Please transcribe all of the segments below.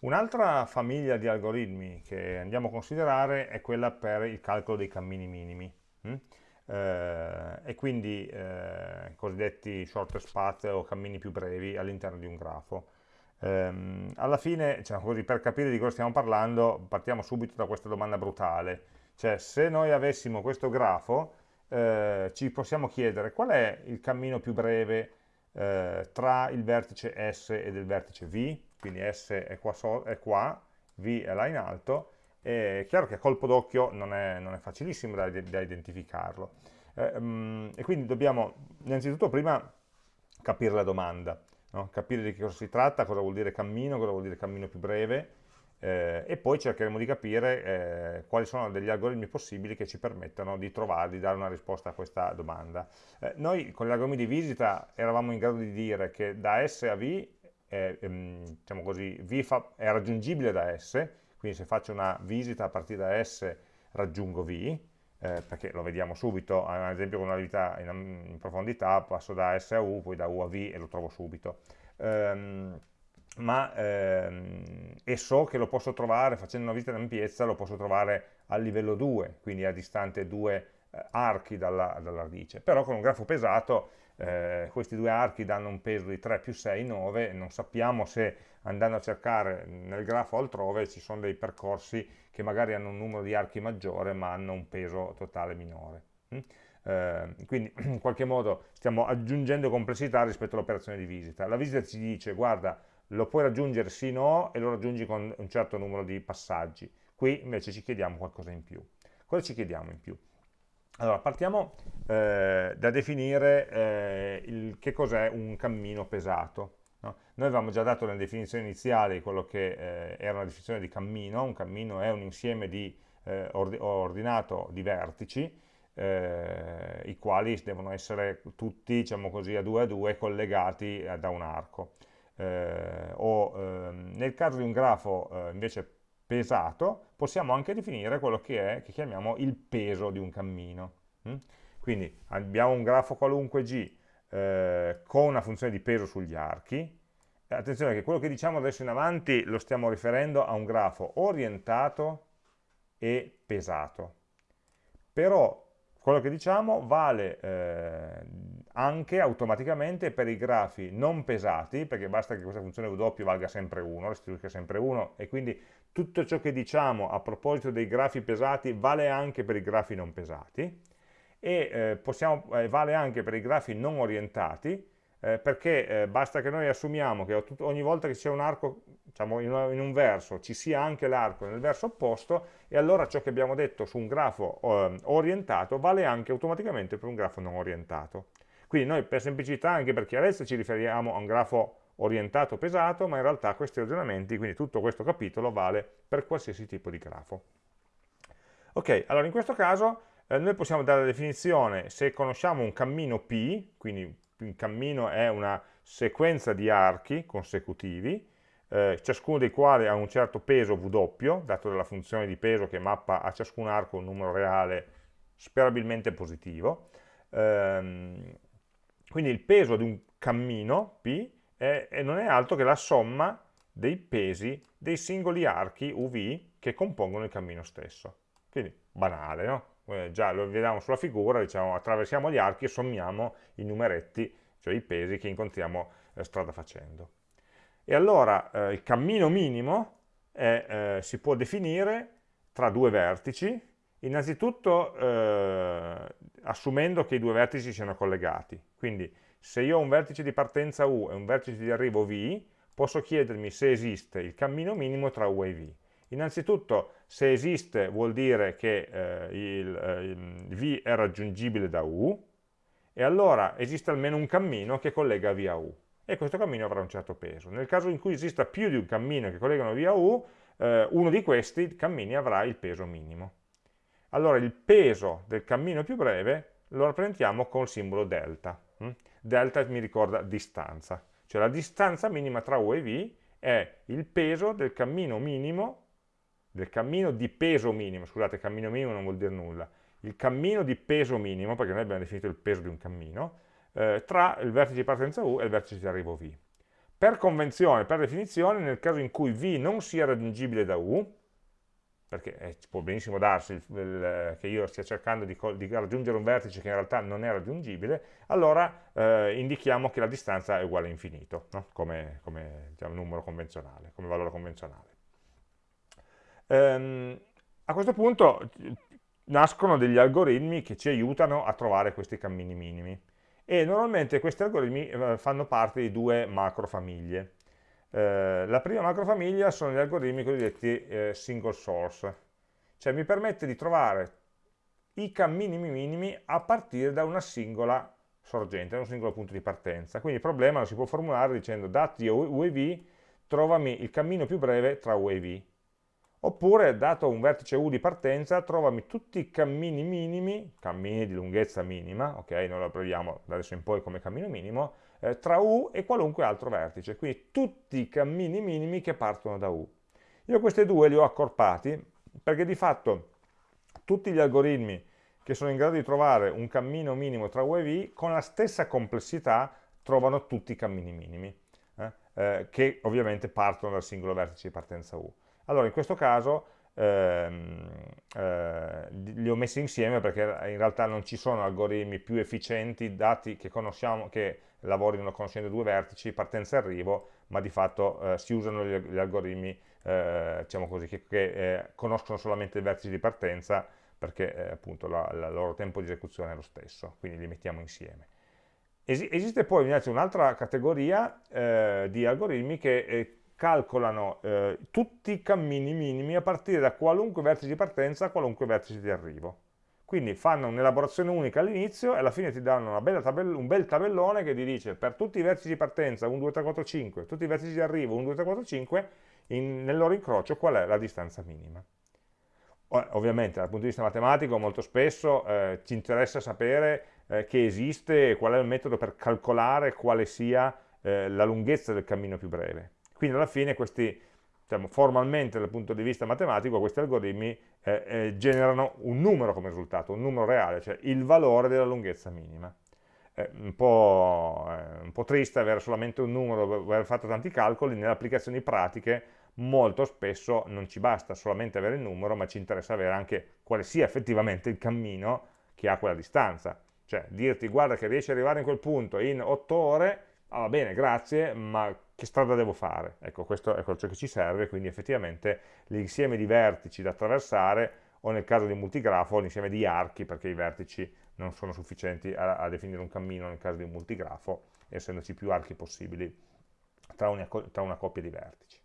Un'altra famiglia di algoritmi che andiamo a considerare è quella per il calcolo dei cammini minimi hm? eh, e quindi eh, cosiddetti shortest path o cammini più brevi all'interno di un grafo. Eh, alla fine, così, per capire di cosa stiamo parlando, partiamo subito da questa domanda brutale, cioè se noi avessimo questo grafo eh, ci possiamo chiedere qual è il cammino più breve eh, tra il vertice S e il vertice V, quindi S è qua, so, è qua, V è là in alto, è chiaro che a colpo d'occhio non, non, è facilissimo da, da identificarlo. Eh, um, e quindi dobbiamo innanzitutto prima capire la domanda, no? capire di che cosa si tratta, cosa vuol dire cammino, cosa vuol dire cammino più breve, eh, e poi cercheremo di capire eh, quali sono degli algoritmi possibili che ci permettano di trovare, di dare una risposta a questa domanda. Eh, noi con gli algoritmi di visita eravamo in grado di dire che da S a V, ehm, diciamo così, V è raggiungibile da S, quindi se faccio una visita a partire da S raggiungo V, eh, perché lo vediamo subito, ad esempio con una visita in, in, profondità passo da S a U, poi da U a V e lo trovo subito. Um, ma ehm, e so che lo posso trovare, facendo una visita in ampiezza, lo posso trovare a livello 2, quindi a distante due eh, archi dalla, dalla, radice. Però con un grafo pesato eh, questi due archi danno un peso di 3 più 6, 9, e non sappiamo se andando a cercare nel grafo altrove ci sono dei percorsi che magari hanno un numero di archi maggiore ma hanno un peso totale minore. Mm? Eh, quindi in qualche modo stiamo aggiungendo complessità rispetto all'operazione di visita. La visita ci dice guarda lo puoi raggiungere sì o no e lo raggiungi con un certo numero di passaggi. Qui invece ci chiediamo qualcosa in più. Cosa ci chiediamo in più? Allora, partiamo eh, da definire eh, il, che cos'è un cammino pesato. No? Noi avevamo già dato nelle definizioni iniziali quello che eh, era una definizione di cammino, un cammino è un insieme di, eh, ordinato di vertici, eh, i quali devono essere tutti, diciamo così, a due a due collegati eh, da un arco o ehm, nel caso di un grafo invece pesato possiamo anche definire quello che è, che chiamiamo il peso di un cammino. Mm? Quindi abbiamo un grafo qualunque G eh, con una funzione di peso sugli archi, attenzione che quello che diciamo adesso in avanti lo stiamo riferendo a un grafo orientato e pesato. Però quello che diciamo vale eh, anche automaticamente per i grafi non pesati, perché basta che questa funzione W valga sempre 1, restituisca sempre 1, e quindi tutto ciò che diciamo a proposito dei grafi pesati vale anche per i grafi non pesati, e eh, possiamo, eh, vale anche per i grafi non orientati, eh, perché eh, basta che noi assumiamo che ogni volta che c'è un arco diciamo, in, un verso ci sia anche l'arco nel verso opposto e allora ciò che abbiamo detto su un grafo eh, orientato vale anche automaticamente per un grafo non orientato. Quindi noi per semplicità, anche per chiarezza, ci riferiamo a un grafo orientato pesato, ma in realtà questi ragionamenti, quindi tutto questo capitolo, vale per qualsiasi tipo di grafo. Ok, allora in questo caso eh, noi possiamo dare la definizione, se conosciamo un cammino P, quindi un cammino è una sequenza di archi consecutivi, eh, ciascuno dei quali ha un certo peso W, dato dalla funzione di peso che mappa a ciascun arco un numero reale sperabilmente positivo. Ehm, quindi il peso di un cammino P è, è, non è altro che la somma dei pesi dei singoli archi UV che compongono il cammino stesso. Quindi banale, no? Eh, già lo vediamo sulla figura, diciamo attraversiamo gli archi e sommiamo i numeretti, cioè i pesi che incontriamo eh, strada facendo. E allora eh, il cammino minimo è, eh, si può definire tra due vertici, innanzitutto eh, assumendo che i due vertici siano collegati. Quindi se io ho un vertice di partenza U e un vertice di arrivo V, posso chiedermi se esiste il cammino minimo tra U e V. Innanzitutto, se esiste vuol dire che eh, il, eh, V è raggiungibile da U, e allora esiste almeno un cammino che collega V a U e questo cammino avrà un certo peso. Nel caso in cui esista più di un cammino che collegano via U, eh, uno di questi cammini avrà il peso minimo. Allora il peso del cammino più breve lo rappresentiamo col simbolo delta. Hm? Delta mi ricorda distanza, cioè la distanza minima tra U e V è il peso del cammino minimo, del cammino di peso minimo, scusate cammino minimo non vuol dire nulla, il cammino di peso minimo, perché noi abbiamo definito il peso di un cammino, eh, tra il vertice di partenza U e il vertice di arrivo V. Per convenzione, per definizione, nel caso in cui V non sia raggiungibile da U, perché eh, può benissimo darsi il, il, che io stia cercando di, di, raggiungere un vertice che in realtà non è raggiungibile, allora eh, indichiamo che la distanza è uguale a infinito, no? come, come diciamo, numero convenzionale, come valore convenzionale. Ehm, a questo punto nascono degli algoritmi che ci aiutano a trovare questi cammini minimi e normalmente questi algoritmi eh, fanno parte di due macrofamiglie. Eh, la prima macrofamiglia sono gli algoritmi cosiddetti eh, single source, cioè mi permette di trovare i cammini minimi a partire da una singola sorgente, da un singolo punto di partenza. Quindi il problema lo si può formulare dicendo dati U e V, trovami il cammino più breve tra U e V. Oppure, dato un vertice U di partenza, trovami tutti i cammini minimi, cammini di lunghezza minima, ok, noi lo proviamo da adesso in poi come cammino minimo, eh, tra U e qualunque altro vertice, quindi tutti i cammini minimi che partono da U. Io questi due li ho accorpati perché di fatto tutti gli algoritmi che sono in grado di trovare un cammino minimo tra U e V con la stessa complessità trovano tutti i cammini minimi, eh, eh, che ovviamente partono dal singolo vertice di partenza U. Allora in questo caso ehm, eh, li ho messi insieme perché in realtà non ci sono algoritmi più efficienti dati che conosciamo, che lavorino conoscendo due vertici, partenza e arrivo, ma di fatto eh, si usano gli, gli algoritmi eh, diciamo così, che, che eh, conoscono solamente i vertici di partenza perché eh, appunto la loro tempo di esecuzione è lo stesso, quindi li mettiamo insieme. Es esiste poi un'altra categoria eh, di algoritmi che calcolano eh, tutti i cammini minimi a partire da qualunque vertice di partenza a qualunque vertice di arrivo. Quindi fanno un'elaborazione unica all'inizio e alla fine ti danno un bel tabellone che ti dice per tutti i vertici di partenza 1, 2, 3, 4, 5, tutti i vertici di arrivo 1, 2, 3, 4, 5, in, nel loro incrocio qual è la distanza minima. Ovviamente dal punto di vista matematico molto spesso eh, ci interessa sapere eh, che esiste, qual è il metodo per calcolare quale sia eh, la lunghezza del cammino più breve. Quindi alla fine questi, diciamo, formalmente dal punto di vista matematico, questi algoritmi eh, eh, generano un numero come risultato, un numero reale, cioè il valore della lunghezza minima. È un po', un po triste avere solamente un numero, aver fatto tanti calcoli, nelle applicazioni pratiche molto spesso non ci basta solamente avere il numero, ma ci interessa avere anche quale sia effettivamente il cammino che ha quella distanza. Cioè dirti guarda che riesci ad arrivare in quel punto in 8 ore, ah, va bene, grazie, ma che strada devo fare? Ecco, questo è quello che ci serve, quindi effettivamente l'insieme di vertici da attraversare, o nel caso di un multigrafo, l'insieme di archi, perché i vertici non sono sufficienti a, a, definire un cammino nel caso di un multigrafo, essendoci più archi possibili tra una, tra una coppia di vertici.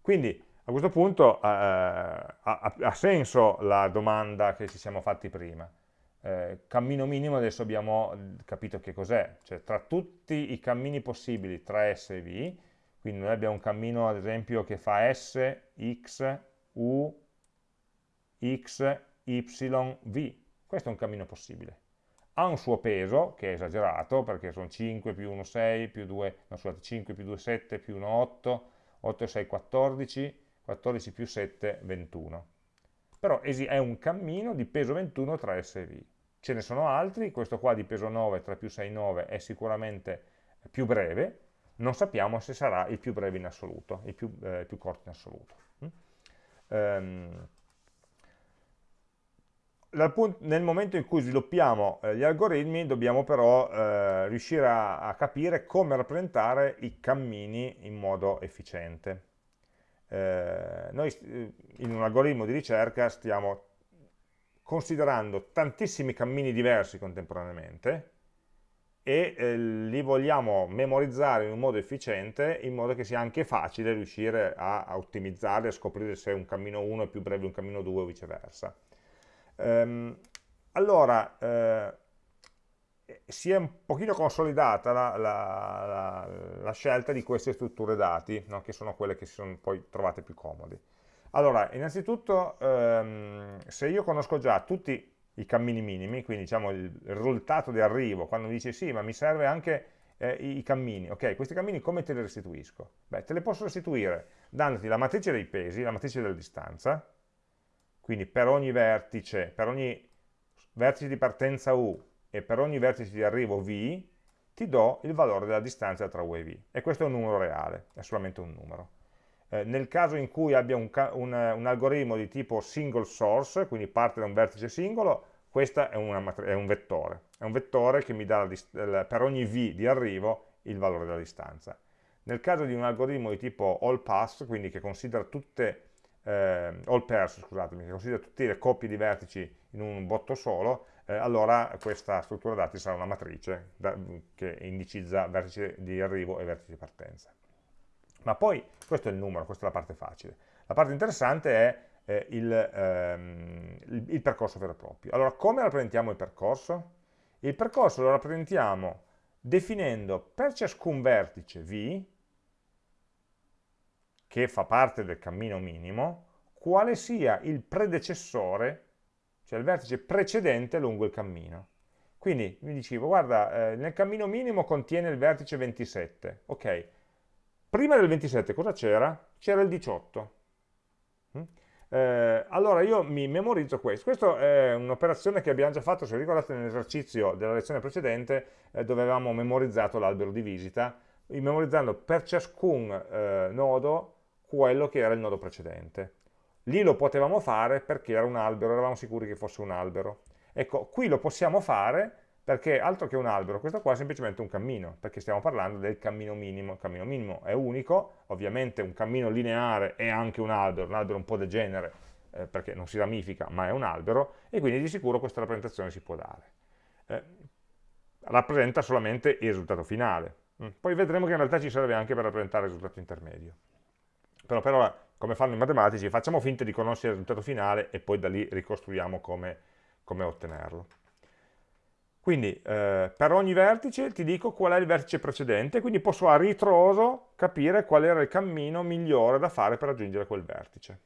Quindi, a questo punto, eh, ha, ha senso la domanda che ci siamo fatti prima eh, cammino minimo adesso abbiamo capito che cos'è, cioè tra tutti i cammini possibili tra S e V, quindi noi abbiamo un cammino ad esempio che fa S, X, U, X, Y, V, questo è un cammino possibile. Ha un suo peso, che è esagerato, perché sono 5 più 1, 6, più 2, no scusate, 5 più 2, 7, più 1, 8, 8 e 6, 14, 14 più 7, 21. Però è un cammino di peso 21 tra S e V ce ne sono altri, questo qua di peso 9, 3 più 6, 9 è sicuramente più breve, non sappiamo se sarà il più breve in assoluto, il più, eh, più corto in assoluto. Mm? Um, nel momento in cui sviluppiamo eh, gli algoritmi dobbiamo però eh, riuscire a, a, capire come rappresentare i cammini in modo efficiente. Eh, noi eh, in un algoritmo di ricerca stiamo considerando tantissimi cammini diversi contemporaneamente e eh, li vogliamo memorizzare in un modo efficiente in modo che sia anche facile riuscire a, a ottimizzarli, a scoprire se un cammino 1 è più breve di un cammino 2 o viceversa. Ehm, allora, eh, si è un pochino consolidata la, la, la, la, scelta di queste strutture dati, no? che sono quelle che si sono poi trovate più comodi. Allora, innanzitutto, ehm, se io conosco già tutti i cammini minimi, quindi diciamo il, risultato di arrivo, quando mi dici sì, ma mi serve anche eh, i, cammini, ok, questi cammini come te li restituisco? Beh, te li posso restituire dandoti la matrice dei pesi, la matrice della distanza, quindi per ogni vertice, per ogni vertice di partenza U e per ogni vertice di arrivo V, ti do il valore della distanza tra U e V. E questo è un numero reale, è solamente un numero. Eh, nel caso in cui abbia un, un, un, algoritmo di tipo single source, quindi parte da un vertice singolo, questo è, è, un vettore. È un vettore che mi dà per ogni V di arrivo il valore della distanza. Nel caso di un algoritmo di tipo all pass, quindi che considera tutte, eh, all pairs, scusatemi, che considera tutte le coppie di vertici in un botto solo, eh, allora questa struttura dati sarà una matrice da, che indicizza vertici di arrivo e vertici di partenza. Ma poi, questo è il numero, questa è la parte facile. La parte interessante è eh, il, ehm, il, il, percorso vero e proprio. Allora, come rappresentiamo il percorso? Il percorso lo rappresentiamo definendo per ciascun vertice V, che fa parte del cammino minimo, quale sia il predecessore cioè il vertice precedente lungo il cammino. Quindi mi dicevo, guarda, eh, nel cammino minimo contiene il vertice 27, ok, prima del 27 cosa c'era? C'era il 18. Mm? Eh, allora io mi memorizzo questo, questa è un'operazione che abbiamo già fatto, se ricordate nell'esercizio della lezione precedente, eh, dove avevamo memorizzato l'albero di visita, memorizzando per ciascun eh, nodo quello che era il nodo precedente. Lì lo potevamo fare perché era un albero, eravamo sicuri che fosse un albero. Ecco, qui lo possiamo fare perché altro che un albero, questo qua è semplicemente un cammino, perché stiamo parlando del cammino minimo. Il cammino minimo è unico, ovviamente un cammino lineare è anche un albero, un albero un po' degenere, eh, perché non si ramifica, ma è un albero, e quindi di sicuro questa rappresentazione si può dare. Eh, rappresenta solamente il risultato finale. Mm. Poi vedremo che in realtà ci serve anche per rappresentare il risultato intermedio. Però per ora come fanno i matematici, facciamo finta di conoscere il risultato finale e poi da lì ricostruiamo come, come ottenerlo. Quindi eh, per ogni vertice ti dico qual è il vertice precedente, quindi posso a ritroso capire qual era il cammino migliore da fare per raggiungere quel vertice.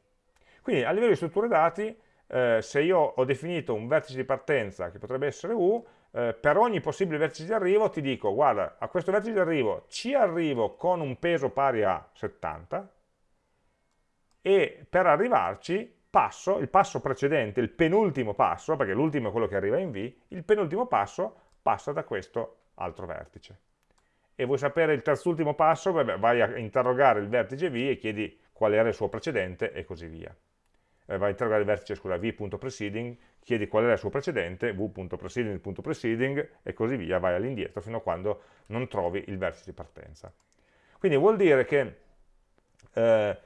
Quindi a livello di strutture dati, eh, se io ho definito un vertice di partenza che potrebbe essere U, eh, per ogni possibile vertice di arrivo ti dico, guarda, a questo vertice di arrivo ci arrivo con un peso pari a 70, e per arrivarci passo, il passo precedente, il penultimo passo, perché l'ultimo è quello che arriva in V, il penultimo passo passa da questo altro vertice. E vuoi sapere il terzultimo passo? Beh, vai a interrogare il vertice V e chiedi qual era il suo precedente e così via. Eh, vai a interrogare il vertice, scusa, v.preceding, chiedi qual era il suo precedente, v.preceding.preceding e così via, vai all'indietro fino a quando non trovi il vertice di partenza. Quindi vuol dire che eh,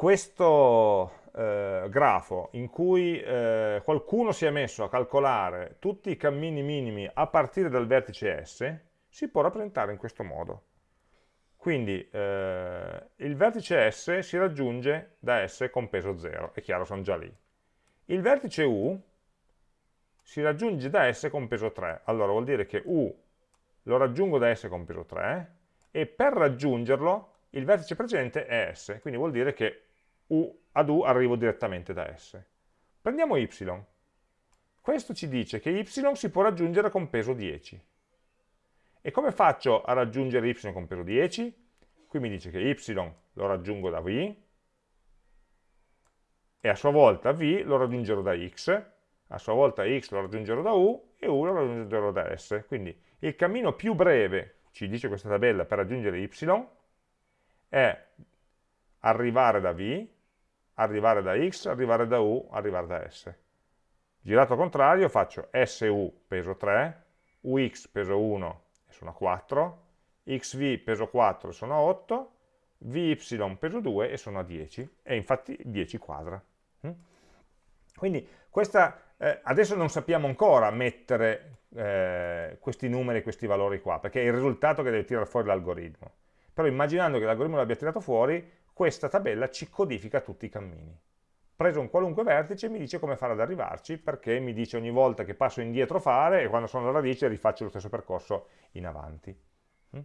questo eh, grafo in cui eh, qualcuno si è messo a calcolare tutti i cammini minimi a partire dal vertice S, si può rappresentare in questo modo. Quindi eh, il vertice S si raggiunge da S con peso 0, è chiaro, sono già lì. Il vertice U si raggiunge da S con peso 3, allora vuol dire che U lo raggiungo da S con peso 3 e per raggiungerlo il vertice precedente è S, quindi vuol dire che U, ad U arrivo direttamente da S. Prendiamo Y. Questo ci dice che Y si può raggiungere con peso 10. E come faccio a raggiungere Y con peso 10? Qui mi dice che Y lo raggiungo da V, e a sua volta V lo raggiungerò da X, a sua volta X lo raggiungerò da U, e U lo raggiungerò da S. Quindi il cammino più breve, ci dice questa tabella, per raggiungere Y, è arrivare da V, arrivare da x, arrivare da u, arrivare da s. Girato al contrario faccio su peso 3, ux peso 1 e sono 4, xv peso 4 e sono 8, vy peso 2 e sono a 10, e infatti 10 quadra. Mm? Quindi questa, eh, adesso non sappiamo ancora mettere eh, questi numeri, questi valori qua, perché è il risultato che deve tirare fuori l'algoritmo. Però immaginando che l'algoritmo l'abbia tirato fuori, questa tabella ci codifica tutti i cammini. Preso un qualunque vertice mi dice come fare ad arrivarci, perché mi dice ogni volta che passo indietro fare e quando sono alla radice rifaccio lo stesso percorso in avanti. Mm?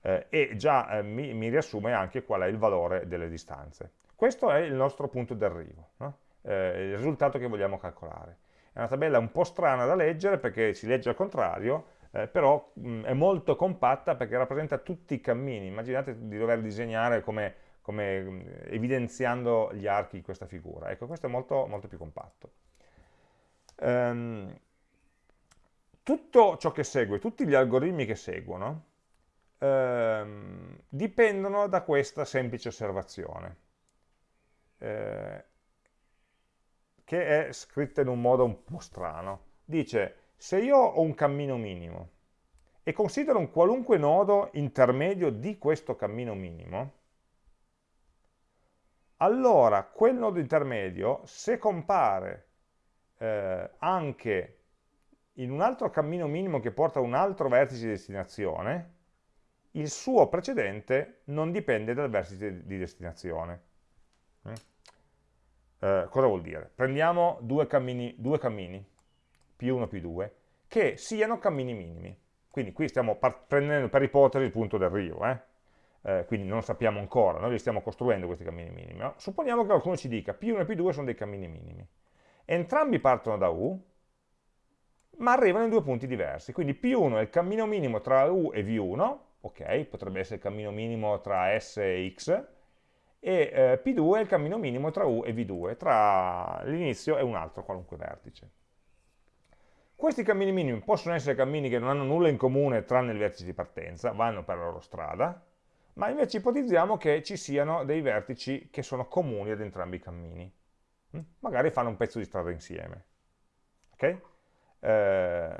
Eh, e già eh, mi, mi, riassume anche qual è il valore delle distanze. Questo è il nostro punto d'arrivo, no? eh, il risultato che vogliamo calcolare. È una tabella un po' strana da leggere perché si legge al contrario, eh, però mh, mm, è molto compatta perché rappresenta tutti i cammini. Immaginate di dover disegnare come come mm, evidenziando gli archi di questa figura. Ecco, questo è molto, molto più compatto. Um, tutto ciò che segue, tutti gli algoritmi che seguono, ehm, dipendono da questa semplice osservazione, eh, che è scritta in un modo un po' strano. Dice, se io ho un cammino minimo e considero un qualunque nodo intermedio di questo cammino minimo, allora quel nodo intermedio, se compare eh, anche in un altro cammino minimo che porta a un altro vertice di destinazione, il suo precedente non dipende dal vertice di destinazione. Mm? Eh, cosa vuol dire? Prendiamo due cammini, due cammini, P1 e P2, che siano cammini minimi. Quindi qui stiamo prendendo per ipotesi il punto d'arrivo, eh? Eh, quindi non sappiamo ancora, noi li stiamo costruendo questi cammini minimi. No? Supponiamo che qualcuno ci dica P1 e P2 sono dei cammini minimi. Entrambi partono da U, ma arrivano in due punti diversi. Quindi P1 è il cammino minimo tra U e V1, ok, potrebbe essere il cammino minimo tra S e X, e eh, P2 è il cammino minimo tra U e V2, tra l'inizio e un altro qualunque vertice. Questi cammini minimi possono essere cammini che non hanno nulla in comune tranne il vertice di partenza, vanno per la loro strada, ma invece ipotizziamo che ci siano dei vertici che sono comuni ad entrambi i cammini. Mm? Magari fanno un pezzo di strada insieme. Okay? Eh,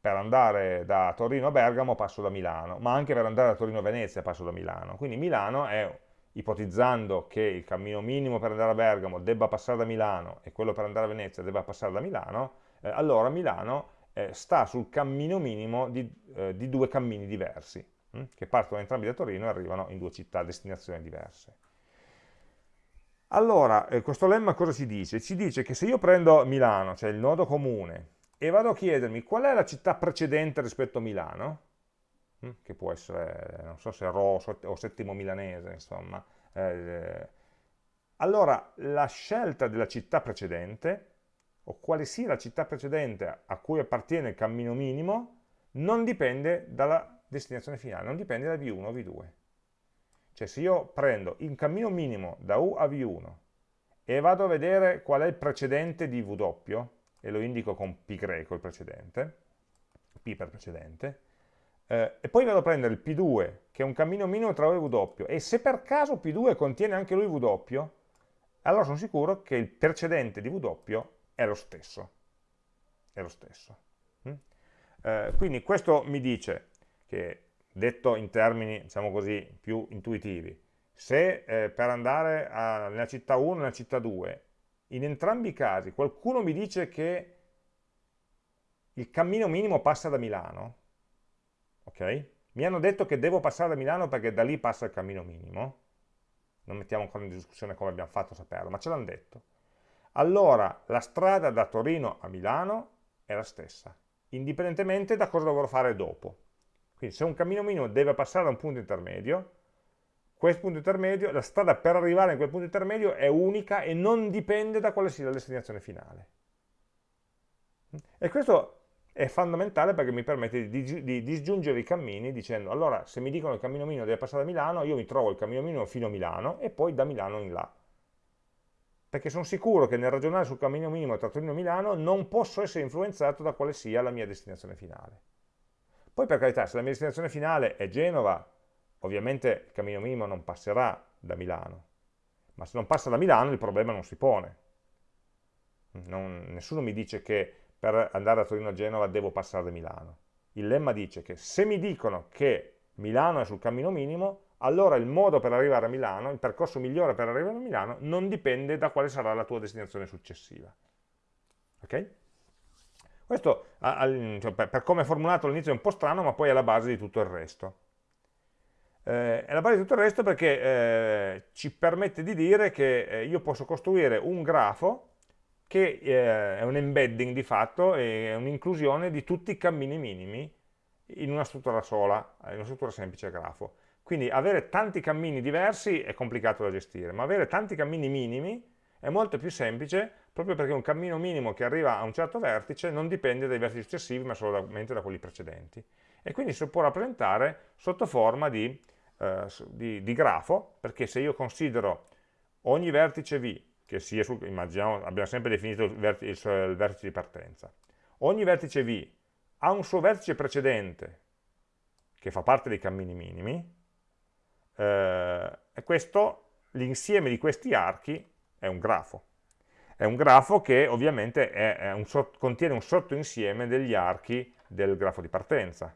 per andare da Torino a Bergamo passo da Milano, ma anche per andare da Torino a Venezia passo da Milano. Quindi Milano è, ipotizzando che il cammino minimo per andare a Bergamo debba passare da Milano e quello per andare a Venezia debba passare da Milano, eh, allora Milano eh, sta sul cammino minimo di, eh, di due cammini diversi, che partono entrambi da Torino e arrivano in due città a destinazioni diverse. Allora, eh, questo lemma cosa ci dice? Ci dice che se io prendo Milano, cioè il nodo comune, e vado a chiedermi qual è la città precedente rispetto a Milano, hm, che può essere, non so se Ro o Settimo Milanese, insomma, eh, allora la scelta della città precedente, o quale sia la città precedente a cui appartiene il cammino minimo, non dipende dalla destinazione finale, non dipende da V1 o V2. Cioè se io prendo il cammino minimo da U a V1 e vado a vedere qual è il precedente di W, e lo indico con P greco il precedente, P per precedente, eh, e poi vado a prendere il P2, che è un cammino minimo tra U e W, e se per caso P2 contiene anche lui W, allora sono sicuro che il precedente di W è lo stesso. È lo stesso. Mm? Eh, quindi questo mi dice che, detto in termini, diciamo così, più intuitivi, se eh, per andare a, nella città 1 e nella città 2 in entrambi i casi qualcuno mi dice che il cammino minimo passa da Milano, ok? Mi hanno detto che devo passare da Milano perché da lì passa il cammino minimo, non mettiamo ancora in discussione come abbiamo fatto a saperlo, ma ce l'hanno detto. Allora la strada da Torino a Milano è la stessa, indipendentemente da cosa dovrò fare dopo. Quindi se un cammino minimo deve passare da un punto intermedio, questo punto intermedio, la strada per arrivare in quel punto intermedio è unica e non dipende da quale sia la destinazione finale. E questo è fondamentale perché mi permette di, di, disgiungere i cammini dicendo allora se mi dicono che il cammino minimo deve passare da Milano, io mi trovo il cammino minimo fino a Milano e poi da Milano in là. Perché sono sicuro che nel ragionare sul cammino minimo tra Torino e Milano non posso essere influenzato da quale sia la mia destinazione finale. Poi per carità, se la mia destinazione finale è Genova, Ovviamente il cammino minimo non passerà da Milano, ma se non passa da Milano il problema non si pone. Non, nessuno mi dice che per andare da Torino a Genova devo passare da Milano. Il lemma dice che se mi dicono che Milano è sul cammino minimo, allora il modo per arrivare a Milano, il percorso migliore per arrivare a Milano, non dipende da quale sarà la tua destinazione successiva. Ok? Questo, cioè, per come è formulato all'inizio è un po' strano, ma poi è la base di tutto il resto. Eh, è la base di tutto il resto perché eh, ci permette di dire che eh, io posso costruire un grafo che eh, è un embedding di fatto, è un'inclusione di tutti i cammini minimi in una struttura sola, in una struttura semplice grafo. Quindi avere tanti cammini diversi è complicato da gestire, ma avere tanti cammini minimi è molto più semplice proprio perché un cammino minimo che arriva a un certo vertice non dipende dai vertici successivi ma solamente da quelli precedenti. E quindi si può rappresentare sotto forma di eh, di, di, grafo, perché se io considero ogni vertice V, che sia sul, immaginiamo, abbiamo sempre definito il vertice, il vertice di partenza, ogni vertice V ha un suo vertice precedente che fa parte dei cammini minimi, eh, e questo, l'insieme di questi archi è un grafo. È un grafo che ovviamente è, è un, contiene un sottoinsieme degli archi del grafo di partenza,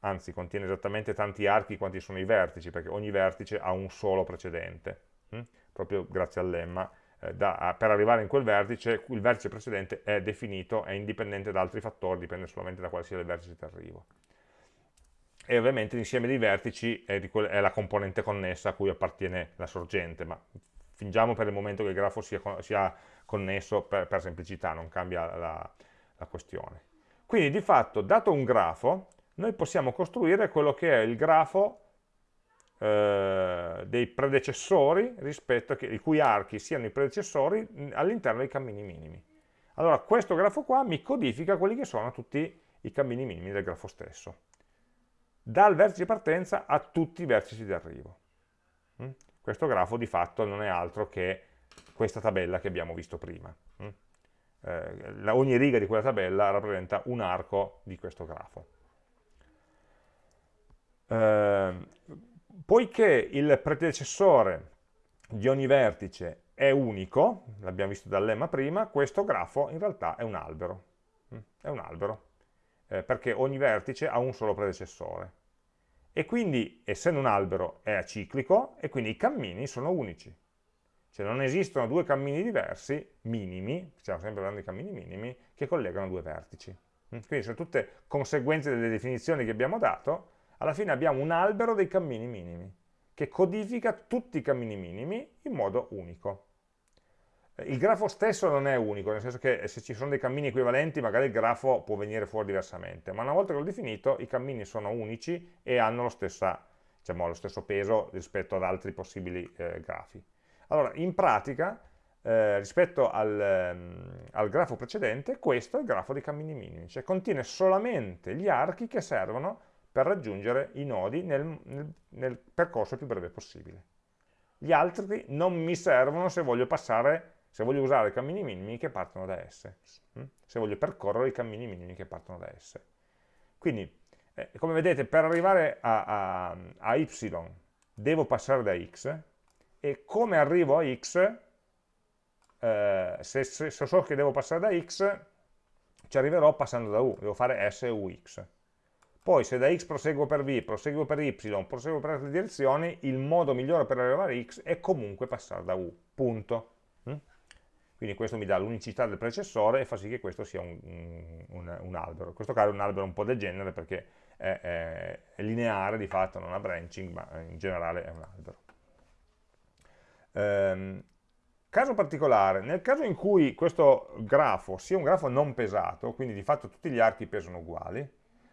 anzi contiene esattamente tanti archi quanti sono i vertici, perché ogni vertice ha un solo precedente, hm? proprio grazie al lemma. Eh, da, per arrivare in quel vertice, il vertice precedente è definito, è indipendente da altri fattori, dipende solamente da quale sia il vertice di arrivo e ovviamente l'insieme dei vertici è, è, la componente connessa a cui appartiene la sorgente, ma fingiamo per il momento che il grafo sia, sia connesso per, per, semplicità, non cambia la, la, questione. Quindi di fatto, dato un grafo, noi possiamo costruire quello che è il grafo eh, dei predecessori, rispetto a che, i cui archi siano i predecessori all'interno dei cammini minimi. Allora questo grafo qua mi codifica quelli che sono tutti i cammini minimi del grafo stesso dal vertice di partenza a tutti i vertici di arrivo. Questo grafo di fatto non è altro che questa tabella che abbiamo visto prima. Mm? Eh, ogni riga di quella tabella rappresenta un arco di questo grafo. Eh, poiché il predecessore di ogni vertice è unico, l'abbiamo visto dal lemma prima, questo grafo in realtà è un albero. Mm? È un albero eh, perché ogni vertice ha un solo predecessore. E quindi, essendo un albero, è aciclico e quindi i cammini sono unici. Cioè non esistono due cammini diversi, minimi, stiamo sempre parlando di cammini minimi, che collegano due vertici. Mm? Quindi sono tutte conseguenze delle definizioni che abbiamo dato, alla fine abbiamo un albero dei cammini minimi, che codifica tutti i cammini minimi in modo unico. Il grafo stesso non è unico, nel senso che se ci sono dei cammini equivalenti magari il grafo può venire fuori diversamente, ma una volta che l'ho definito i cammini sono unici e hanno lo, stessa, diciamo, lo stesso peso rispetto ad altri possibili eh, grafi. Allora, in pratica, eh, rispetto al, ehm, al, grafo precedente, questo è il grafo dei cammini minimi, cioè contiene solamente gli archi che servono per raggiungere i nodi nel, nel, nel percorso più breve possibile. Gli altri non mi servono se voglio passare se voglio usare i cammini minimi che partono da S, mm? se voglio percorrere i cammini minimi che partono da S. Quindi, eh, come vedete, per arrivare a, a, a, Y devo passare da X, e come arrivo a X, eh, se, se, se, so che devo passare da X, ci arriverò passando da U, devo fare S e UX. Poi se da X proseguo per V, proseguo per Y, proseguo per altre direzioni, il modo migliore per arrivare a X è comunque passare da U, punto quindi questo mi dà l'unicità del predecessore e fa sì che questo sia un, un, un albero. In questo caso è un albero un po' degenere perché è, è, è, lineare di fatto, non ha branching, ma in generale è un albero. Ehm, caso particolare, nel caso in cui questo grafo sia un grafo non pesato, quindi di fatto tutti gli archi pesano uguali,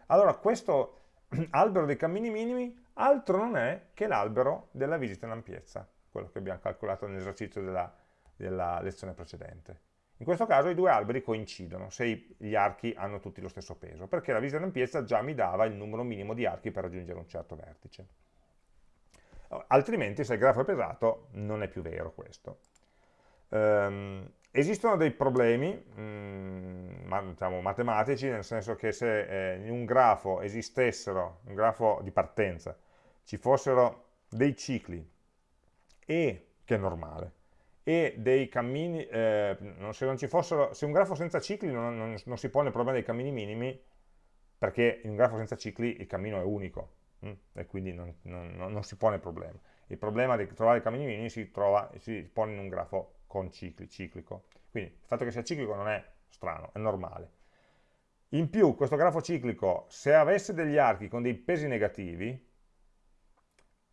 allora questo albero dei cammini minimi altro non è che l'albero della visita in ampiezza, quello che abbiamo calcolato nell'esercizio della della lezione precedente. In questo caso i due alberi coincidono se gli archi hanno tutti lo stesso peso, perché la visita d'ampiezza già mi dava il numero minimo di archi per raggiungere un certo vertice. Altrimenti, se il grafo è pesato, non è più vero questo. Um, esistono dei problemi mh, mm, diciamo, matematici, nel senso che se eh, in un grafo esistessero, un grafo di partenza, ci fossero dei cicli e, che è normale, e dei cammini, eh, se, fossero, se un grafo senza cicli non, non, non, si pone il problema dei cammini minimi, perché in un grafo senza cicli il cammino è unico, hm? e quindi non, non, si pone il problema. Il problema di trovare i cammini minimi si, trova, si pone in un grafo con cicli, ciclico. Quindi il fatto che sia ciclico non è strano, è normale. In più, questo grafo ciclico, se avesse degli archi con dei pesi negativi,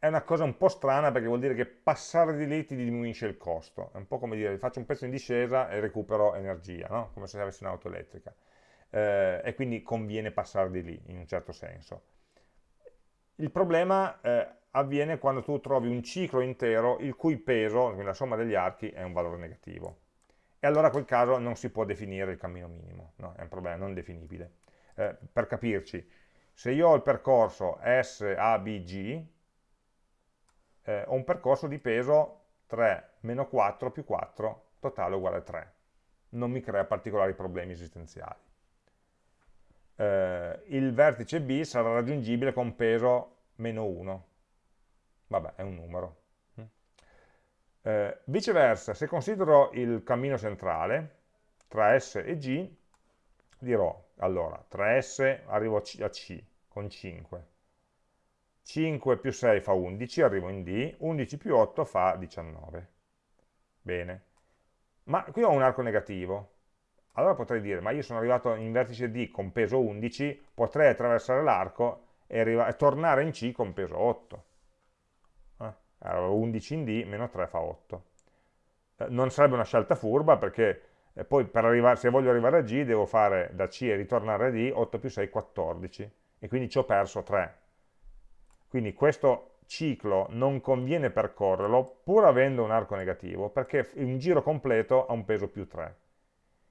è una cosa un po' strana perché vuol dire che passare di lì ti diminuisce il costo. È un po' come dire faccio un pezzo in discesa e recupero energia, no? come se avessi un'auto elettrica. Eh, e quindi conviene passare di lì, in un certo senso. Il problema eh, avviene quando tu trovi un ciclo intero il cui peso, quindi la somma degli archi, è un valore negativo. E allora in quel caso non si può definire il cammino minimo, no? è un problema non definibile. Eh, per capirci, se io ho il percorso S, A, B, G, eh, ho un percorso di peso 3 meno 4 più 4, totale uguale a 3. Non mi crea particolari problemi esistenziali. eh, il vertice B sarà raggiungibile con peso meno 1. Vabbè, è un numero. Eh, viceversa, se considero il cammino centrale, tra S e G, dirò, allora, tra S arrivo a C, a C con 5, 5 più 6 fa 11, arrivo in D, 11 più 8 fa 19. Bene. Ma qui ho un arco negativo. Allora potrei dire, ma io sono arrivato in vertice D con peso 11, potrei attraversare l'arco e, e, tornare in C con peso 8. Eh? Allora 11 in D, meno 3 fa 8. Eh, non sarebbe una scelta furba perché eh, poi arrivare, se voglio arrivare a G devo fare da C e ritornare a D, 8 più 6, 14. E quindi ci ho perso 3. Quindi questo ciclo non conviene percorrerlo pur avendo un arco negativo perché un giro completo ha un peso più 3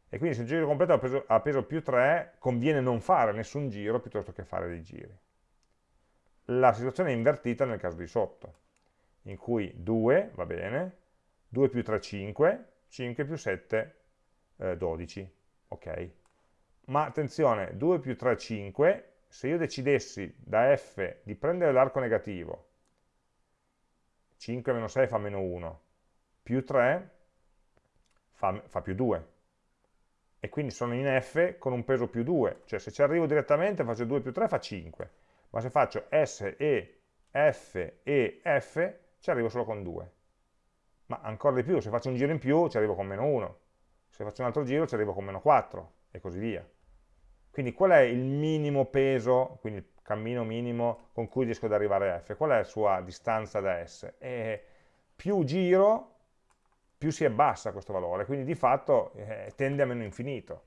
e quindi se un giro completo ha peso, ha peso più 3 conviene non fare nessun giro piuttosto che fare dei giri. La situazione è invertita nel caso di sotto in cui 2 va bene 2 più 3 5 5 più 7 eh, 12 ok? Ma attenzione 2 più 3 5 se io decidessi da f di prendere l'arco negativo 5 meno 6 fa meno 1, più 3 fa, fa più 2. E quindi sono in F con un peso più 2, cioè se ci arrivo direttamente faccio 2 più 3 fa 5, ma se faccio S, E, F, E, F ci arrivo solo con 2. Ma ancora di più, se faccio un giro in più ci arrivo con meno 1, se faccio un altro giro ci arrivo con meno 4 e così via. Quindi qual è il minimo peso, quindi cammino minimo con cui riesco ad arrivare a f. Qual è la sua distanza da S? E più giro, più si abbassa questo valore, quindi di fatto eh, tende a meno infinito.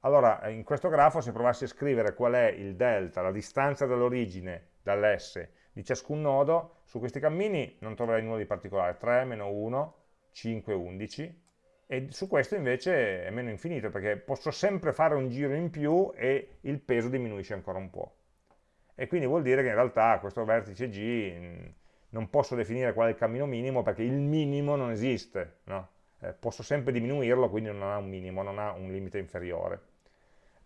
Allora, in questo grafo, se provassi a scrivere qual è il delta, la distanza dall'origine, dall'S, di ciascun nodo, su questi cammini non troverai nulla di particolare, 3, meno 1, 5, 11, e su questo invece è meno infinito perché posso sempre fare un giro in più e il peso diminuisce ancora un po'. E quindi vuol dire che in realtà questo vertice G non posso definire qual è il cammino minimo perché il minimo non esiste, no? eh, posso sempre diminuirlo, quindi non ha un minimo, non ha un limite inferiore.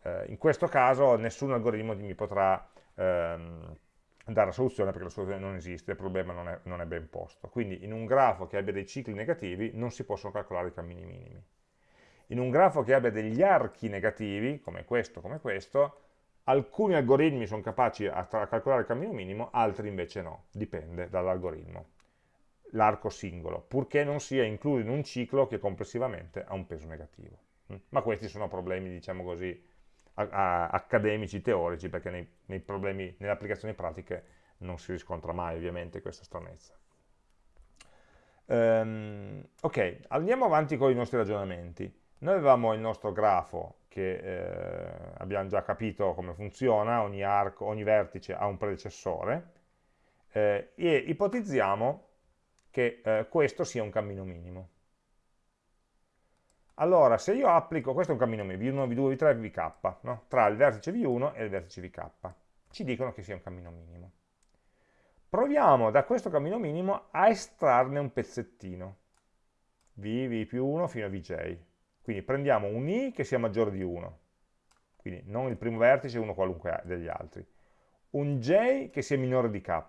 Eh, in questo caso nessun algoritmo mi potrà ehm, dare la soluzione perché la soluzione non esiste, il problema non è, non è, ben posto. Quindi in un grafo che abbia dei cicli negativi non si possono calcolare i cammini minimi. In un grafo che abbia degli archi negativi, come questo, come questo, alcuni algoritmi sono capaci a, a calcolare il cammino minimo, altri invece no, dipende dall'algoritmo, l'arco singolo, purché non sia incluso in un ciclo che complessivamente ha un peso negativo. Mm? Ma questi sono problemi, diciamo così, accademici, teorici, perché nei, nei problemi, nelle applicazioni pratiche non si riscontra mai ovviamente questa stranezza. Um, ok, andiamo avanti con i nostri ragionamenti. Noi avevamo il nostro grafo che eh, abbiamo già capito come funziona, ogni arco, ogni vertice ha un predecessore, eh, e ipotizziamo che eh, questo sia un cammino minimo. Allora, se io applico, questo è un cammino V1, V2, V3 e VK, no? tra il vertice V1 e il vertice VK, ci dicono che sia un cammino minimo. Proviamo da questo cammino minimo a estrarne un pezzettino, V, V più 1 fino a Vj. Quindi prendiamo un I che sia maggiore di 1, quindi non il primo vertice, uno qualunque degli altri. Un J che sia minore di K,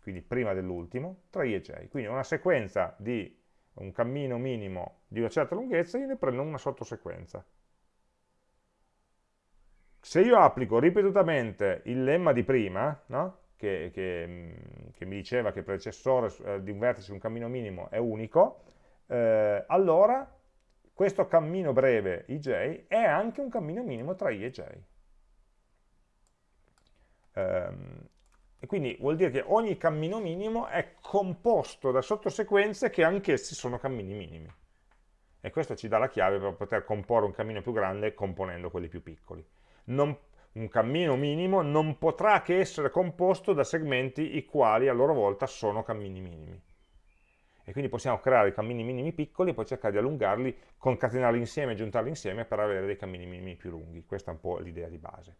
quindi prima dell'ultimo, tra I e J. Quindi una sequenza di un cammino minimo di una certa lunghezza, io ne prendo una sottosequenza. Se io applico ripetutamente il lemma di prima, no? che, che, mm, che, mi diceva che il predecessore eh, di un vertice su un cammino minimo è unico, eh, allora questo cammino breve ij è anche un cammino minimo tra i e j. Um, e quindi vuol dire che ogni cammino minimo è composto da sottosequenze che anch'essi sono cammini minimi. E questo ci dà la chiave per poter comporre un cammino più grande componendo quelli più piccoli. Non, un cammino minimo non potrà che essere composto da segmenti i quali a loro volta sono cammini minimi. E quindi possiamo creare i cammini minimi piccoli e poi cercare di allungarli, concatenarli insieme giuntarli insieme per avere dei cammini minimi più lunghi. Questa è un po' l'idea di base.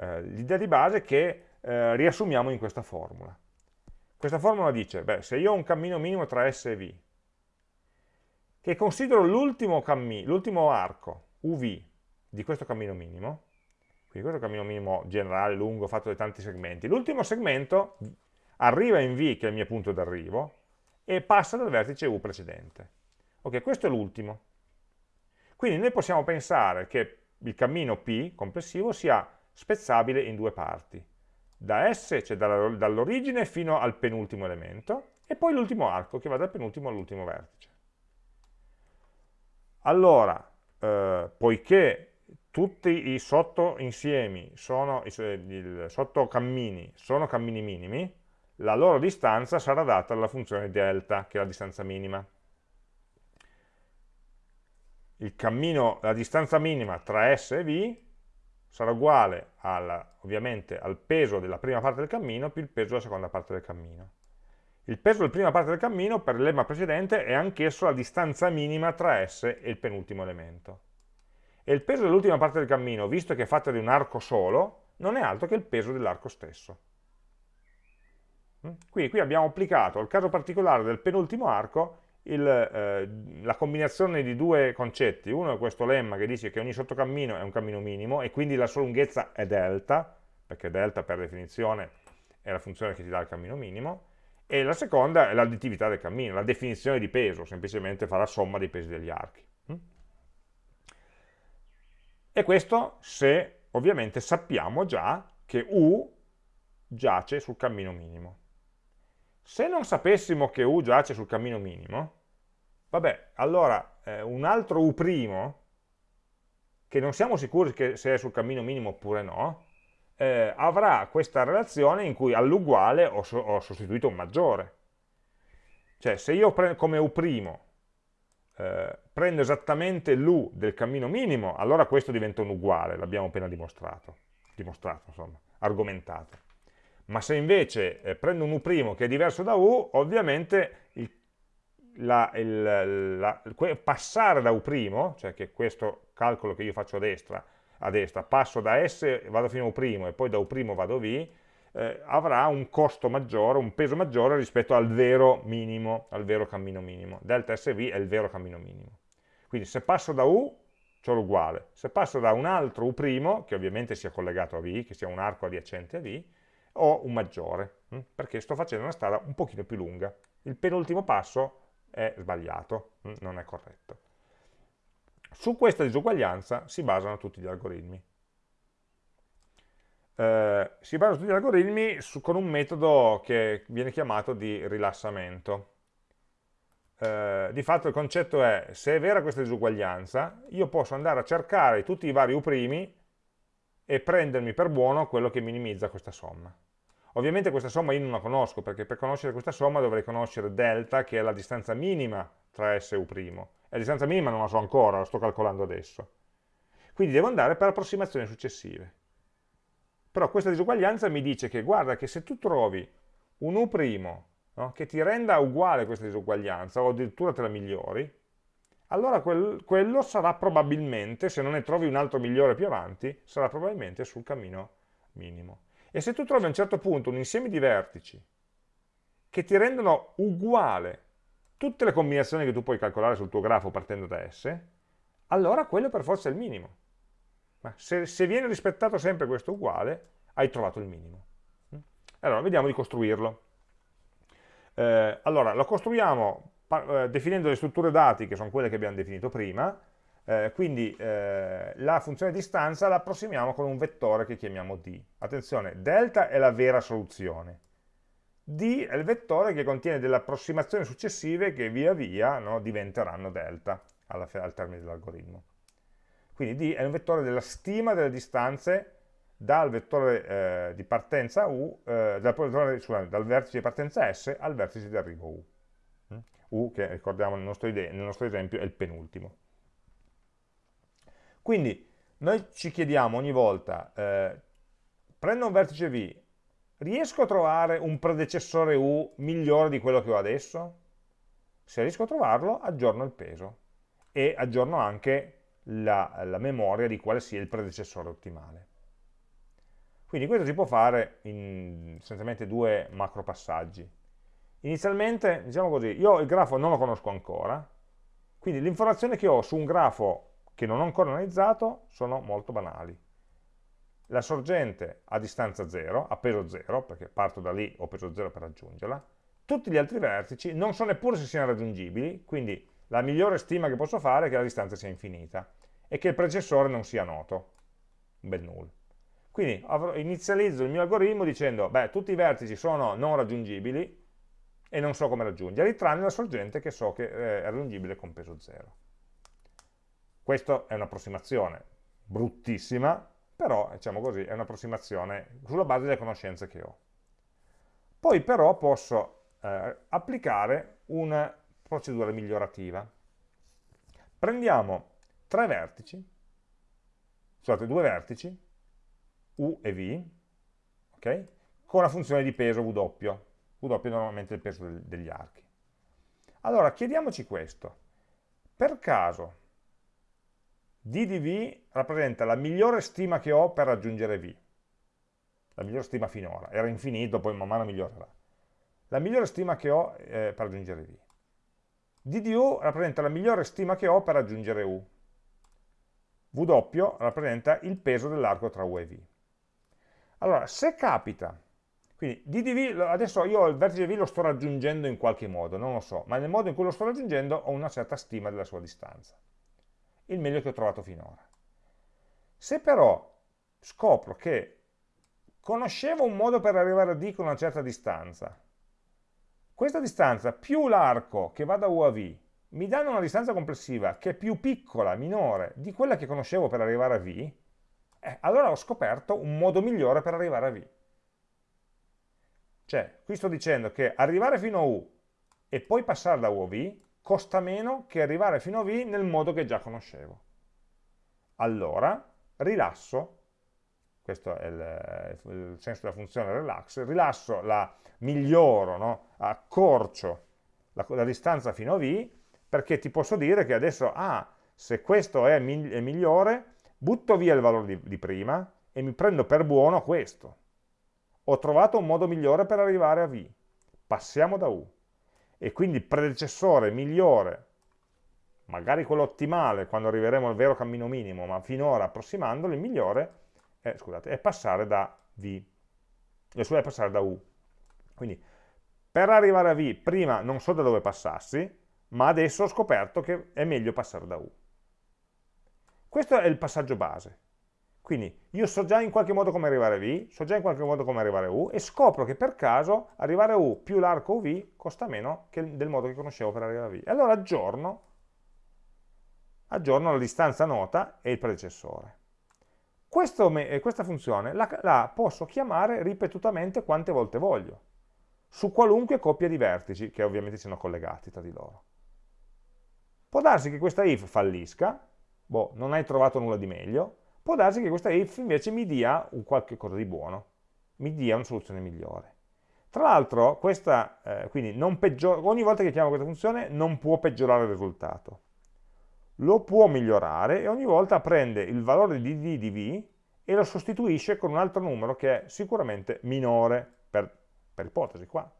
Eh, l'idea di base è che eh, riassumiamo in questa formula. Questa formula dice, beh, se io ho un cammino minimo tra S e V, che considero l'ultimo arco, UV, di questo cammino minimo, quindi questo cammino minimo generale, lungo, fatto da tanti segmenti, l'ultimo segmento arriva in V, che è il mio punto d'arrivo, e passa dal vertice U precedente. Ok, questo è l'ultimo. Quindi noi possiamo pensare che il cammino P complessivo sia spezzabile in due parti. Da S, cioè dall'origine fino al penultimo elemento, e poi l'ultimo arco che va dal penultimo all'ultimo vertice. Allora, eh, poiché tutti i sottoinsiemi sono, i, i sottocammini sono cammini minimi, la loro distanza sarà data dalla funzione delta, che è la distanza minima. Il cammino, la distanza minima tra S e V sarà uguale al, ovviamente al peso della prima parte del cammino più il peso della seconda parte del cammino. Il peso della prima parte del cammino per il lemma precedente è anch'esso la distanza minima tra S e il penultimo elemento. E il peso dell'ultima parte del cammino, visto che è fatta di un arco solo, non è altro che il peso dell'arco stesso. Mm? Quindi qui abbiamo applicato al caso particolare del penultimo arco il, eh, la combinazione di due concetti. Uno è questo lemma che dice che ogni sottocammino è un cammino minimo e quindi la sua lunghezza è delta, perché delta per definizione è la funzione che ti dà il cammino minimo, e la seconda è l'additività del cammino, la definizione di peso, semplicemente fa la somma dei pesi degli archi. Mm? E questo se ovviamente sappiamo già che U giace sul cammino minimo. Se non sapessimo che U giace sul cammino minimo, vabbè, allora eh, un altro U', che non siamo sicuri che se è sul cammino minimo oppure no, eh, avrà questa relazione in cui all'uguale ho, so ho, sostituito un maggiore. Cioè, se io come U' eh, prendo esattamente l'U del cammino minimo, allora questo diventa un uguale, l'abbiamo appena dimostrato, dimostrato insomma, argomentato ma se invece eh, prendo un U' che è diverso da U, ovviamente il, la, il, la, passare da U', cioè che questo calcolo che io faccio a destra, a destra passo da S, vado fino a U' e poi da U' vado V, eh, avrà un costo maggiore, un peso maggiore rispetto al vero minimo, al vero cammino minimo. Delta SV è il vero cammino minimo. Quindi se passo da U, c'ho l'uguale. Se passo da un altro U', che ovviamente sia collegato a V, che sia un arco adiacente a V, o un maggiore, hm? perché sto facendo una strada un pochino più lunga. Il penultimo passo è sbagliato, hm? non è corretto. Su questa disuguaglianza si basano tutti gli algoritmi. Eh, si basano tutti gli algoritmi su, con un metodo che viene chiamato di rilassamento. Eh, di fatto il concetto è, se è vera questa disuguaglianza, io posso andare a cercare tutti i vari U' e prendermi per buono quello che minimizza questa somma. Ovviamente questa somma io non la conosco, perché per conoscere questa somma dovrei conoscere delta, che è la distanza minima tra S e U'. E la distanza minima non la so ancora, la sto calcolando adesso. Quindi devo andare per approssimazioni successive. Però questa disuguaglianza mi dice che guarda che se tu trovi un U' no, che ti renda uguale questa disuguaglianza, o addirittura te la migliori, allora quel, quello sarà probabilmente, se non ne trovi un altro migliore più avanti, sarà probabilmente sul cammino minimo. E se tu trovi a un certo punto un insieme di vertici che ti rendono uguale tutte le combinazioni che tu puoi calcolare sul tuo grafo partendo da S, allora quello per forza è il minimo. Ma se, se viene rispettato sempre questo uguale, hai trovato il minimo. Allora, vediamo di costruirlo. Eh, allora, lo costruiamo definendo le strutture dati, che sono quelle che abbiamo definito prima, eh, quindi eh, la funzione distanza la approssimiamo con un vettore che chiamiamo d. Attenzione, delta è la vera soluzione. d è il vettore che contiene delle approssimazioni successive che via via no, diventeranno delta alla, al termine dell'algoritmo. Quindi d è un vettore della stima delle distanze dal vettore eh, di partenza u, eh, dal, dal vertice di partenza s al vertice di arrivo u. U che ricordiamo nel nostro, nel nostro esempio è il penultimo. Quindi noi ci chiediamo ogni volta, eh, prendo un vertice V, riesco a trovare un predecessore U migliore di quello che ho adesso? Se riesco a trovarlo, aggiorno il peso e aggiorno anche la, la memoria di quale sia il predecessore ottimale. Quindi questo si può fare in essenzialmente due macro passaggi. Inizialmente, diciamo così, io il grafo non lo conosco ancora, quindi l'informazione che ho su un grafo che non ho ancora analizzato sono molto banali. La sorgente a distanza 0, a peso 0, perché parto da lì, ho peso 0 per raggiungerla, tutti gli altri vertici non so neppure se siano raggiungibili, quindi la migliore stima che posso fare è che la distanza sia infinita e che il predecessore non sia noto, un bel null. Quindi inizializzo il mio algoritmo dicendo, beh, tutti i vertici sono non raggiungibili e non so come raggiungerli, tranne la sorgente che so che eh, è raggiungibile con peso 0. Questa è un'approssimazione bruttissima, però, diciamo così, è un'approssimazione sulla base delle conoscenze che ho. Poi però posso eh, applicare una procedura migliorativa. Prendiamo tre vertici, scusate, due vertici, U e V, okay, con la funzione di peso W. W è normalmente il peso del, degli archi. Allora, chiediamoci questo. Per caso D di V rappresenta la migliore stima che ho per raggiungere V. La migliore stima finora. Era infinito, poi man mano migliorerà. La migliore stima che ho eh, per raggiungere V. D di U rappresenta la migliore stima che ho per raggiungere U. W rappresenta il peso dell'arco tra U e V. Allora, se capita, quindi d di V, adesso io il vertice V lo sto raggiungendo in qualche modo, non lo so, ma nel modo in cui lo sto raggiungendo ho una certa stima della sua distanza il meglio che ho trovato finora. Se però scopro che conoscevo un modo per arrivare a D con una certa distanza, questa distanza più l'arco che va da U a V mi danno una distanza complessiva che è più piccola, minore, di quella che conoscevo per arrivare a V, eh, allora ho scoperto un modo migliore per arrivare a V. Cioè, qui sto dicendo che arrivare fino a U e poi passare da U a V costa meno che arrivare fino a V nel modo che già conoscevo. Allora rilasso, questo è il, il senso della funzione relax, rilasso, la miglioro, no? accorcio la, la, distanza fino a V, perché ti posso dire che adesso, ah, se questo è, è migliore, butto via il valore di, di prima e mi prendo per buono questo. Ho trovato un modo migliore per arrivare a V. Passiamo da U e quindi il predecessore migliore, magari quello ottimale quando arriveremo al vero cammino minimo, ma finora approssimandolo, il migliore è, scusate, è passare da V, cioè passare da U. Quindi per arrivare a V prima non so da dove passassi, ma adesso ho scoperto che è meglio passare da U. Questo è il passaggio base. Quindi io so già in qualche modo come arrivare V, so già in qualche modo come arrivare a U e scopro che per caso arrivare a U più l'arco UV costa meno del modo che conoscevo per arrivare a V. E allora aggiorno, aggiorno la distanza nota e il predecessore. Questo, questa funzione la, la posso chiamare ripetutamente quante volte voglio, su qualunque coppia di vertici che ovviamente siano collegati tra di loro. Può darsi che questa if fallisca, boh, non hai trovato nulla di meglio, può darsi che questa if invece mi dia un qualche cosa di buono, mi dia una soluzione migliore. Tra l'altro, eh, ogni volta che chiamo questa funzione non può peggiorare il risultato. Lo può migliorare e ogni volta prende il valore di d di v e lo sostituisce con un altro numero che è sicuramente minore, per, per ipotesi qua.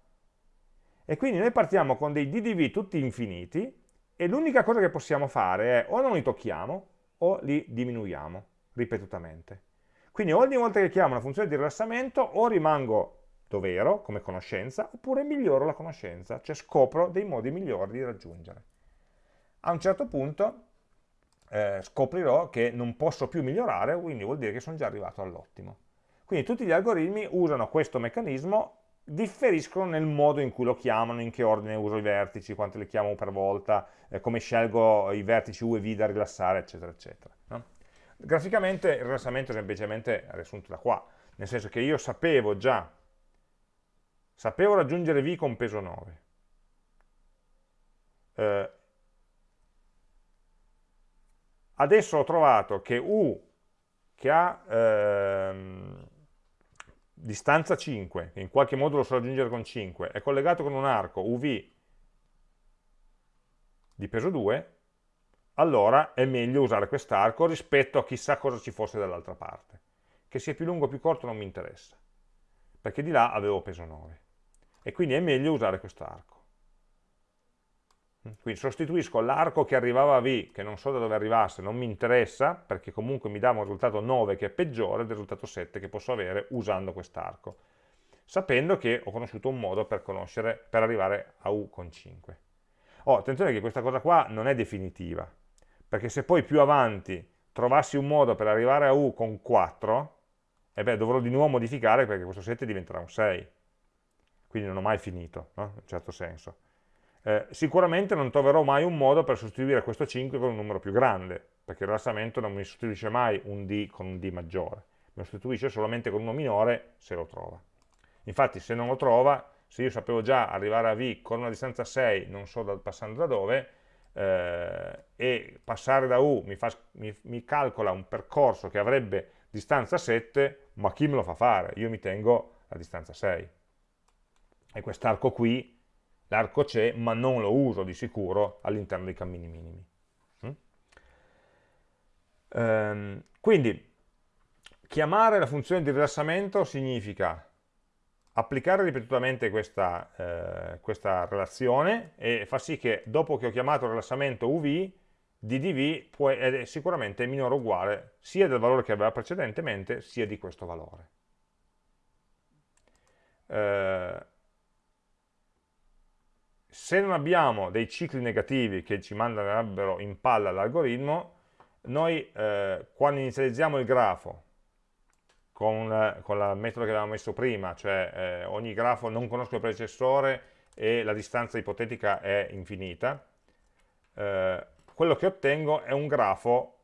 E quindi noi partiamo con dei d di v tutti infiniti e l'unica cosa che possiamo fare è o non li tocchiamo o li diminuiamo ripetutamente. Quindi ogni volta che chiamo una funzione di rilassamento o rimango dove ero, come conoscenza, oppure miglioro la conoscenza, cioè scopro dei modi migliori di raggiungere. A un certo punto eh, scoprirò che non posso più migliorare, quindi vuol dire che sono già arrivato all'ottimo. Quindi tutti gli algoritmi usano questo meccanismo, differiscono nel modo in cui lo chiamano, in che ordine uso i vertici, quanto li chiamo per volta, eh, come scelgo i vertici U e V da rilassare, eccetera, eccetera. No? Graficamente il rilassamento è semplicemente riassunto da qua, nel senso che io sapevo già, sapevo raggiungere V con peso 9. Eh, adesso ho trovato che U, che ha ehm, distanza 5, che in qualche modo lo so raggiungere con 5, è collegato con un arco UV di peso 2, allora è meglio usare quest'arco rispetto a chissà cosa ci fosse dall'altra parte. Che sia più lungo o più corto non mi interessa, perché di là avevo peso 9. E quindi è meglio usare quest'arco. Quindi sostituisco l'arco che arrivava a V, che non so da dove arrivasse, non mi interessa, perché comunque mi dà un risultato 9 che è peggiore del risultato 7 che posso avere usando quest'arco, sapendo che ho conosciuto un modo per, per arrivare a U con 5. Oh, attenzione che questa cosa qua non è definitiva, perché se poi più avanti trovassi un modo per arrivare a U con 4, e beh, dovrò di nuovo modificare perché questo 7 diventerà un 6. Quindi non ho mai finito, no? in un certo senso eh, sicuramente non troverò mai un modo per sostituire questo 5 con un numero più grande, perché il rilassamento non mi sostituisce mai un D con un D maggiore, mi sostituisce solamente con uno minore se lo trova. Infatti se non lo trova, se io sapevo già arrivare a V con una distanza 6, non so da, passando da dove, eh, e passare da U mi, fa, mi, mi calcola un percorso che avrebbe distanza 7, ma chi me lo fa fare? Io mi tengo la distanza 6. E quest'arco qui l'arco c'è, ma non lo uso di sicuro all'interno dei cammini minimi. Mm? Ehm, quindi, chiamare la funzione di rilassamento significa applicare ripetutamente questa, eh, questa relazione e fa sì che dopo che ho chiamato il rilassamento UV, ddv può, è sicuramente minore o uguale sia del valore che aveva precedentemente, sia di questo valore. Eh, se non abbiamo dei cicli negativi che ci manderebbero in palla l'algoritmo, noi eh, quando inizializziamo il grafo con, con il metodo che avevamo messo prima, cioè eh, ogni grafo non conosco il predecessore e la distanza ipotetica è infinita, eh, quello che ottengo è un grafo,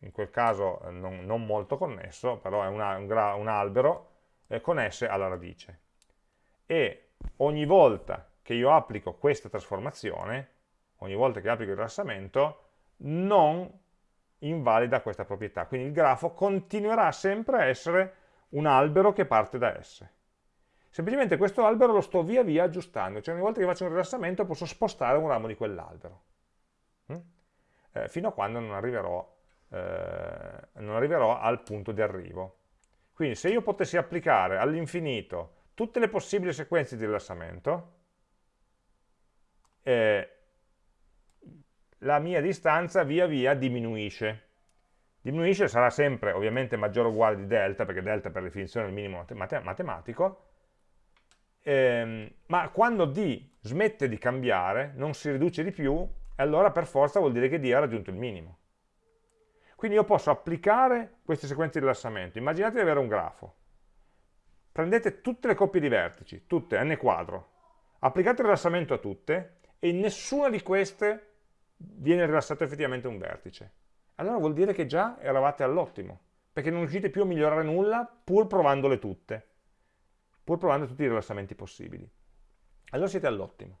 in quel caso eh, non, non molto connesso, però è una, un, un, albero eh, con S alla radice. E ogni volta che io applico questa trasformazione, ogni volta che applico il rilassamento, non invalida questa proprietà. Quindi il grafo continuerà sempre a essere un albero che parte da S. Semplicemente questo albero lo sto via via aggiustando, cioè ogni volta che faccio un rilassamento posso spostare un ramo di quell'albero, mm? eh, fino a quando non arriverò, eh, non arriverò al punto di arrivo. Quindi se io potessi applicare all'infinito tutte le possibili sequenze di rilassamento, eh, la mia distanza via via diminuisce. Diminuisce sarà sempre ovviamente maggiore o uguale di delta, perché delta per definizione è il minimo matematico, ehm, ma quando d smette di cambiare, non si riduce di più, allora per forza vuol dire che d ha raggiunto il minimo. Quindi io posso applicare queste sequenze di rilassamento. Immaginate di avere un grafo. Prendete tutte le coppie di vertici, tutte, n quadro, applicate il rilassamento a tutte e in nessuna di queste viene rilassato effettivamente un vertice. Allora vuol dire che già eravate all'ottimo, perché non riuscite più a migliorare nulla pur provandole tutte, pur provando tutti i rilassamenti possibili. Allora siete all'ottimo.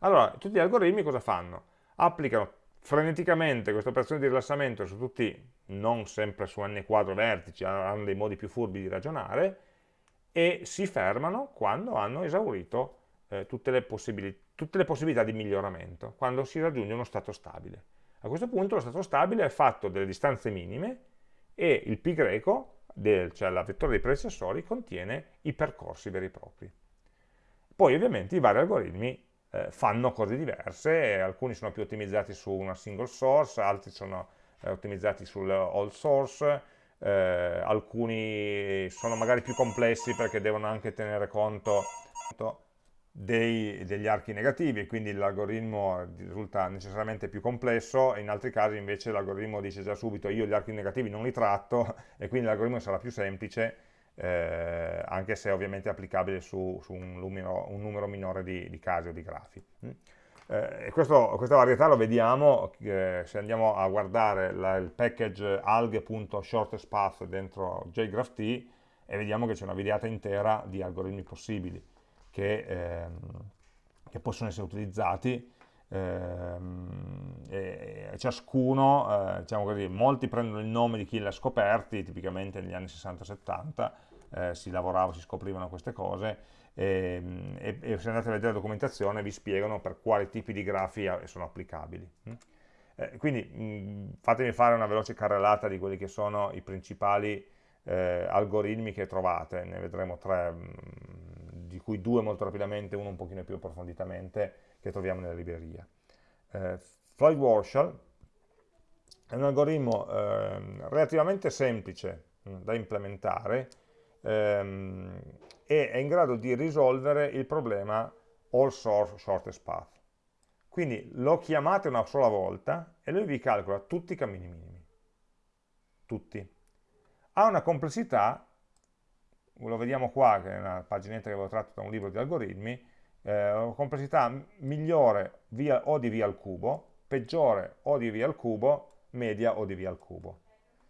Allora, tutti gli algoritmi cosa fanno? Applicano freneticamente questa operazione di rilassamento su tutti, non sempre su n quadro vertici, hanno dei modi più furbi di ragionare, e si fermano quando hanno esaurito eh, tutte, le tutte, le possibilità di miglioramento, quando si raggiunge uno stato stabile. A questo punto lo stato stabile è fatto delle distanze minime e il pi greco, del, cioè la vettura dei predecessori, contiene i percorsi veri e propri. Poi ovviamente i vari algoritmi eh, fanno cose diverse, alcuni sono più ottimizzati su una single source, altri sono eh, ottimizzati sul all source, eh, alcuni sono magari più complessi perché devono anche tenere conto dei, degli archi negativi e quindi l'algoritmo risulta necessariamente più complesso in altri casi invece l'algoritmo dice già subito io gli archi negativi non li tratto e quindi l'algoritmo sarà più semplice eh, anche se ovviamente applicabile su, su un, numero, un, numero, minore di, di, casi o di grafi. Mm? Eh, questo, questa varietà lo vediamo eh, se andiamo a guardare la, il package alghe.shortestpath dentro JGraphT e vediamo che c'è una videata intera di algoritmi possibili che, ehm, che possono essere utilizzati ehm, e, e ciascuno, eh, diciamo così, molti prendono il nome di chi li ha scoperti, tipicamente negli anni 60-70 eh, si lavorava, si scoprivano queste cose ehm, e, e, se andate a vedere la documentazione vi spiegano per quali tipi di grafi sono applicabili. Mm? Eh, quindi fatemi fare una veloce carrellata di quelli che sono i principali eh, algoritmi che trovate, ne vedremo tre mh, di cui due molto rapidamente, uno un pochino più approfonditamente, che troviamo nella libreria. Eh, Floyd Warshall è un algoritmo eh, relativamente semplice mh, mm, da implementare ehm, e è in grado di risolvere il problema all source shortest path. Quindi lo chiamate una sola volta e lui vi calcola tutti i cammini minimi. Tutti. Ha una complessità, lo vediamo qua, che è una paginetta che avevo tratto da un libro di algoritmi, eh, complessità migliore via, o di via al cubo, peggiore o di via al cubo, media o di via al cubo.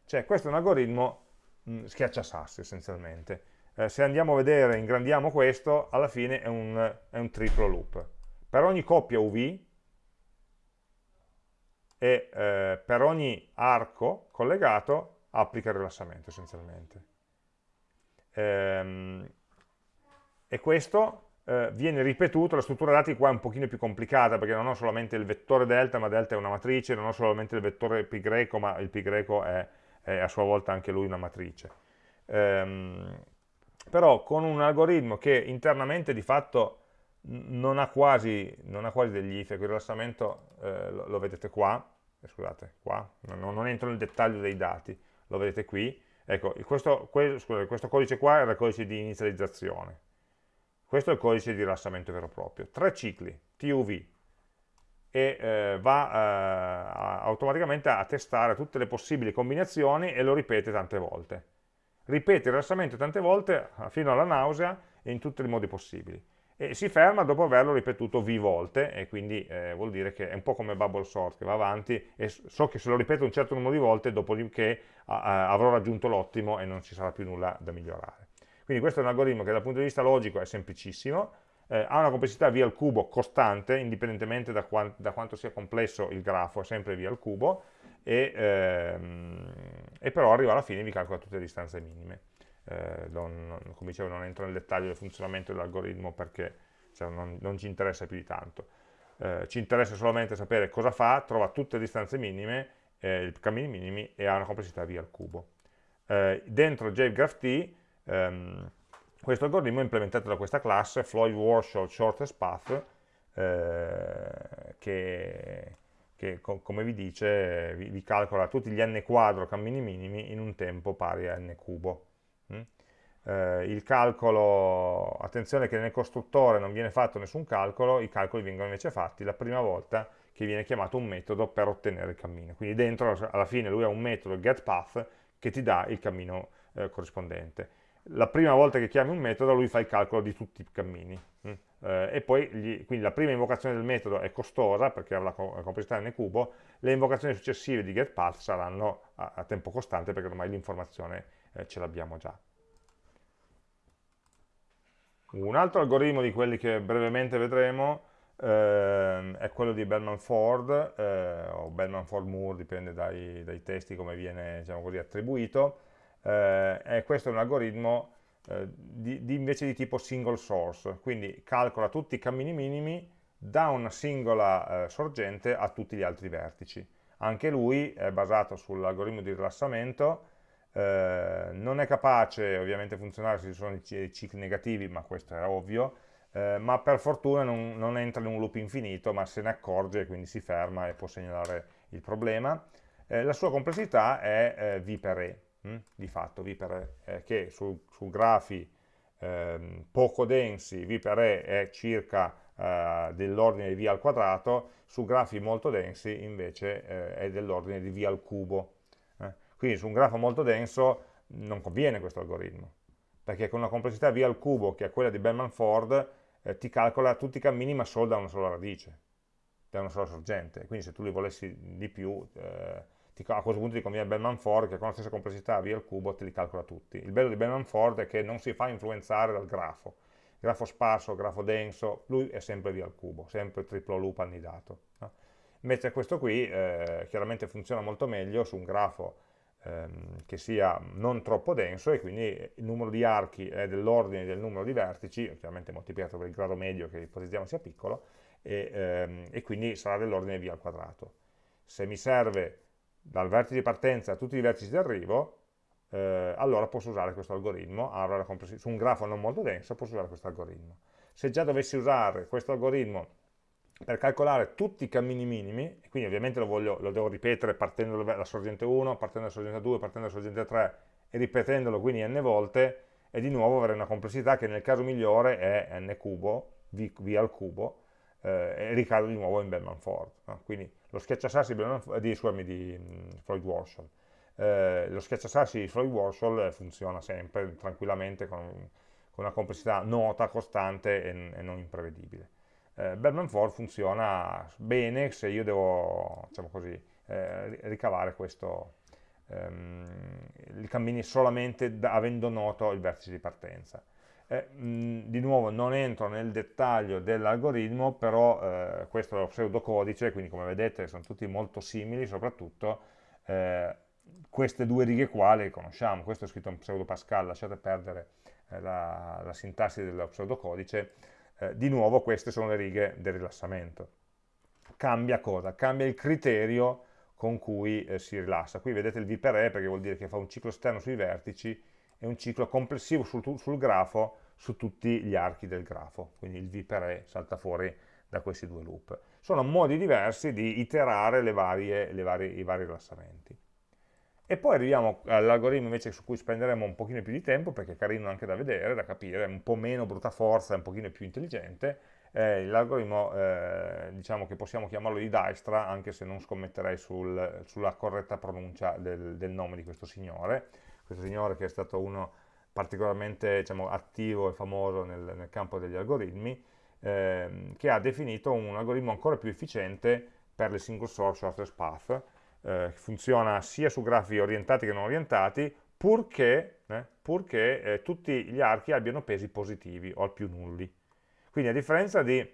Cioè questo è un algoritmo mh, schiacciasassi essenzialmente. Eh, se andiamo a vedere, ingrandiamo questo, alla fine è un, è un triplo loop. Per ogni coppia UV e eh, per ogni arco collegato applica il rilassamento essenzialmente. Ehm, e questo eh, viene ripetuto, la struttura dati qua è un pochino più complicata perché non ho solamente il vettore delta, ma delta è una matrice, non ho solamente il vettore pi greco, ma il pi greco è, è a sua volta anche lui una matrice. Ehm, però con un algoritmo che internamente di fatto non ha quasi, non ha quasi degli if, il rilassamento eh, lo, lo, vedete qua, eh, scusate, qua, non, non, entro nel dettaglio dei dati, lo vedete qui, ecco, questo, que, scusate, questo codice qua era il codice di inizializzazione, questo è il codice di rilassamento vero e proprio, tre cicli, TUV, e eh, va eh, automaticamente a testare tutte le possibili combinazioni e lo ripete tante volte. Ripete il rilassamento tante volte fino alla nausea in tutti i modi possibili e si ferma dopo averlo ripetuto v volte e quindi eh, vuol dire che è un po' come bubble sort che va avanti e so che se lo ripeto un certo numero di volte dopodiché avrò raggiunto l'ottimo e non ci sarà più nulla da migliorare. Quindi questo è un algoritmo che dal punto di vista logico è semplicissimo, eh, ha una complessità v al cubo costante, indipendentemente da, quant da, quanto sia complesso il grafo, è sempre v al cubo, e, ehm, e però arriva alla fine e vi calcola tutte le distanze minime eh, non, come dicevo non entro nel dettaglio del funzionamento dell'algoritmo perché cioè, non, non, ci interessa più di tanto. Eh, ci interessa solamente sapere cosa fa, trova tutte le distanze minime, eh, i cammini minimi e ha una complessità v al cubo. Eh, dentro JGraphT ehm, questo algoritmo è implementato da questa classe, Floyd Warshall Shortest Path, eh, che, che come vi dice vi, vi, calcola tutti gli n quadro cammini minimi in un tempo pari a n cubo. Eh, il calcolo, attenzione che nel costruttore non viene fatto nessun calcolo, i calcoli vengono invece fatti la prima volta che viene chiamato un metodo per ottenere il cammino. Quindi dentro, alla fine, lui ha un metodo, getPath, che ti dà il cammino eh, corrispondente. La prima volta che chiami un metodo, lui fa il calcolo di tutti i cammini. Mm? Eh, e poi, gli, quindi la prima invocazione del metodo è costosa, perché ha la, la complessità n cubo, le invocazioni successive di getPath saranno a, a tempo costante, perché ormai l'informazione eh, ce l'abbiamo già. Un altro algoritmo di quelli che brevemente vedremo eh, è quello di Bellman-Ford, eh, o Bellman-Ford-Moore, dipende dai, dai, testi come viene diciamo così, attribuito, eh, questo è un algoritmo eh, di, di invece di tipo single source, quindi calcola tutti i cammini minimi da una singola eh, sorgente a tutti gli altri vertici. Anche lui è basato sull'algoritmo di rilassamento, eh, non è capace ovviamente funzionare se ci sono i cicli negativi, ma questo è ovvio, eh, ma per fortuna non, non, entra in un loop infinito, ma se ne accorge e quindi si ferma e può segnalare il problema. Eh, la sua complessità è eh, V per E, hm? di fatto V per E, eh, che su, su grafi ehm, poco densi V per E è circa dell'ordine di V al quadrato, su grafi molto densi invece è dell'ordine di V al cubo, quindi su un grafo molto denso non conviene questo algoritmo, perché con una complessità v al cubo, che è quella di Bellman-Ford, eh, ti calcola tutti i cammini ma solo da una sola radice, da una sola sorgente. Quindi se tu li volessi di più, eh, ti, a questo punto ti conviene Bellman-Ford, che con la stessa complessità v al cubo te li calcola tutti. Il bello di Bellman-Ford è che non si fa influenzare dal grafo. Grafo sparso, grafo denso, lui è sempre v al cubo, sempre triplo loop annidato. No? Invece questo qui eh, chiaramente funziona molto meglio su un grafo ehm, che sia non troppo denso e quindi il numero di archi è dell'ordine del numero di vertici, chiaramente moltiplicato per il grado medio che ipotizziamo sia piccolo, e, ehm, e quindi sarà dell'ordine v al quadrato. Se mi serve dal vertice di partenza a tutti i vertici di arrivo, eh, allora posso usare questo algoritmo, allora su un grafo non molto denso posso usare questo algoritmo. Se già dovessi usare questo algoritmo per calcolare tutti i cammini minimi, quindi ovviamente lo, voglio, lo devo ripetere partendo dalla sorgente 1, partendo dalla sorgente 2, partendo dalla sorgente 3 e ripetendolo quindi n volte, e di nuovo avere una complessità che nel caso migliore è n cubo, v, v al cubo, eh, e ricado di nuovo in Bellman-Ford. No? Quindi lo schiacciasassi di, scusami, di mm, Floyd-Warshall. Eh, lo schiacciasassi di Floyd-Warshall funziona sempre tranquillamente con, con, una complessità nota, costante e, e non imprevedibile. Eh, Bellman-Ford funziona bene se io devo, diciamo così, eh, ricavare questo, ehm, i cammini solamente da, avendo noto il vertice di partenza. Eh, mh, di nuovo non entro nel dettaglio dell'algoritmo, però eh, questo è lo pseudocodice, quindi come vedete sono tutti molto simili, soprattutto eh, queste due righe qua le conosciamo, questo è scritto in pseudo Pascal, lasciate perdere eh, la, la, sintassi dello pseudocodice, eh, di nuovo queste sono le righe del rilassamento. Cambia cosa? Cambia il criterio con cui eh, si rilassa. Qui vedete il V per E perché vuol dire che fa un ciclo esterno sui vertici e un ciclo complessivo sul, sul grafo su tutti gli archi del grafo, quindi il V per E salta fuori da questi due loop. Sono modi diversi di iterare le varie, le varie, i vari rilassamenti. E poi arriviamo all'algoritmo invece su cui spenderemo un pochino più di tempo, perché è carino anche da vedere, da capire, è un po' meno brutta forza, è un pochino più intelligente, eh, l'algoritmo eh, diciamo che possiamo chiamarlo di Dijkstra, anche se non scommetterei sul, sulla corretta pronuncia del, del nome di questo signore, questo signore che è stato uno particolarmente diciamo, attivo e famoso nel, nel campo degli algoritmi, ehm, che ha definito un algoritmo ancora più efficiente per le single source shortest path, eh, funziona sia su grafi orientati che non orientati, purché, eh, purché eh, tutti gli archi abbiano pesi positivi o al più nulli. Quindi a differenza di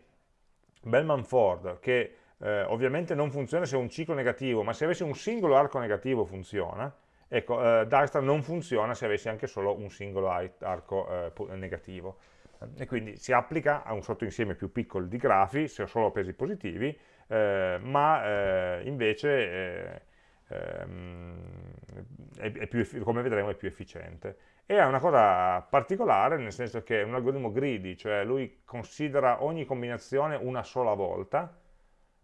Bellman-Ford, che eh, ovviamente non funziona se è un ciclo negativo, ma se avessi un singolo arco negativo funziona, Ecco, eh, Dijkstra non funziona se avessi anche solo un singolo arco eh, negativo e quindi si applica a un sottoinsieme più piccolo di grafi se ho solo pesi positivi, eh, ma eh, invece eh, ehm, è, è più, come vedremo è più efficiente. E ha una cosa particolare, nel senso che è un algoritmo greedy, cioè lui considera ogni combinazione una sola volta,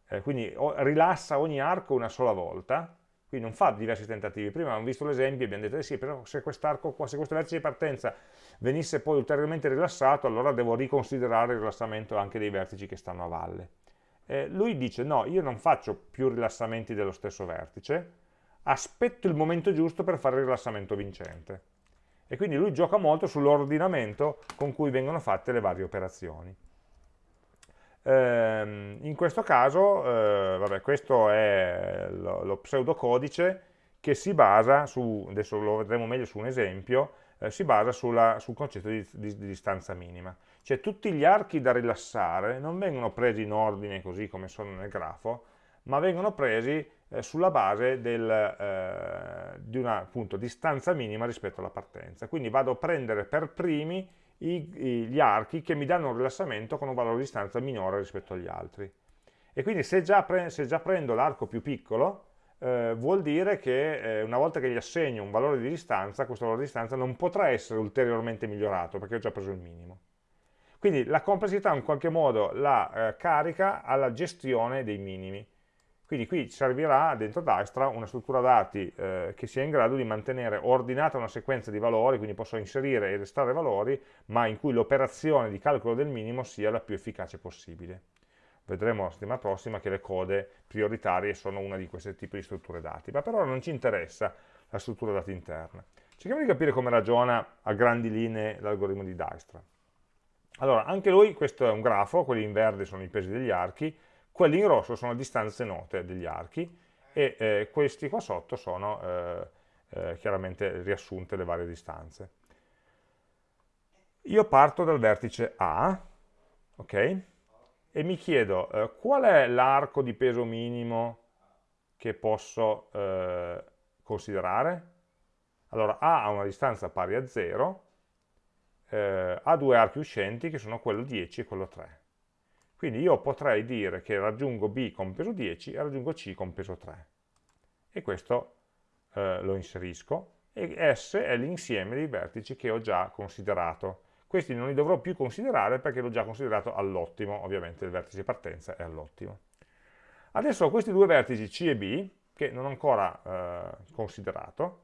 eh, quindi rilassa ogni arco una sola volta, quindi non fa diversi tentativi. Prima abbiamo visto l'esempio e abbiamo detto, eh sì, però se quest'arco qua, se questo vertice di partenza venisse poi ulteriormente rilassato, allora devo riconsiderare il rilassamento anche dei vertici che stanno a valle. Eh, lui dice, no, io non faccio più rilassamenti dello stesso vertice, aspetto il momento giusto per fare il rilassamento vincente. E quindi lui gioca molto sull'ordinamento con cui vengono fatte le varie operazioni. Ehm, in questo caso, eh, vabbè, questo è lo, lo pseudocodice che si basa su, adesso lo vedremo meglio su un esempio, eh, si basa sulla, sul concetto di, di, di, distanza minima. Cioè tutti gli archi da rilassare non vengono presi in ordine così come sono nel grafo, ma vengono presi eh, sulla base del, eh, di una appunto, distanza minima rispetto alla partenza. Quindi vado a prendere per primi i, i, gli archi che mi danno un rilassamento con un valore di distanza minore rispetto agli altri. E quindi se già, pre, se già prendo l'arco più piccolo, eh, vuol dire che eh, una volta che gli assegno un valore di distanza, questo valore di distanza non potrà essere ulteriormente migliorato perché ho già preso il minimo. Quindi la complessità in qualche modo la eh, carica alla gestione dei minimi. Quindi qui servirà dentro Dijkstra una struttura dati eh, che sia in grado di mantenere ordinata una sequenza di valori, quindi posso inserire e restare valori, ma in cui l'operazione di calcolo del minimo sia la più efficace possibile. Vedremo la settimana prossima che le code prioritarie sono una di questi tipi di strutture dati, ma per ora non ci interessa la struttura dati interna. Cerchiamo di capire come ragiona a grandi linee l'algoritmo di Dijkstra. Allora, anche lui, questo è un grafo, quelli in verde sono i pesi degli archi, quelli in rosso sono distanze note degli archi e eh, questi qua sotto sono eh, eh, chiaramente riassunte le varie distanze. Io parto dal vertice A, ok? E mi chiedo eh, qual è l'arco di peso minimo che posso eh, considerare? Allora A ha una distanza pari a 0, eh, ha due archi uscenti che sono quello 10 e quello 3. Quindi io potrei dire che raggiungo B con peso 10 e raggiungo C con peso 3. E questo eh, lo inserisco e S è l'insieme dei vertici che ho già considerato. Questi non li dovrò più considerare perché l'ho già considerato all'ottimo, ovviamente il vertice di partenza è all'ottimo. Adesso ho questi due vertici C e B, che non ho ancora eh, considerato,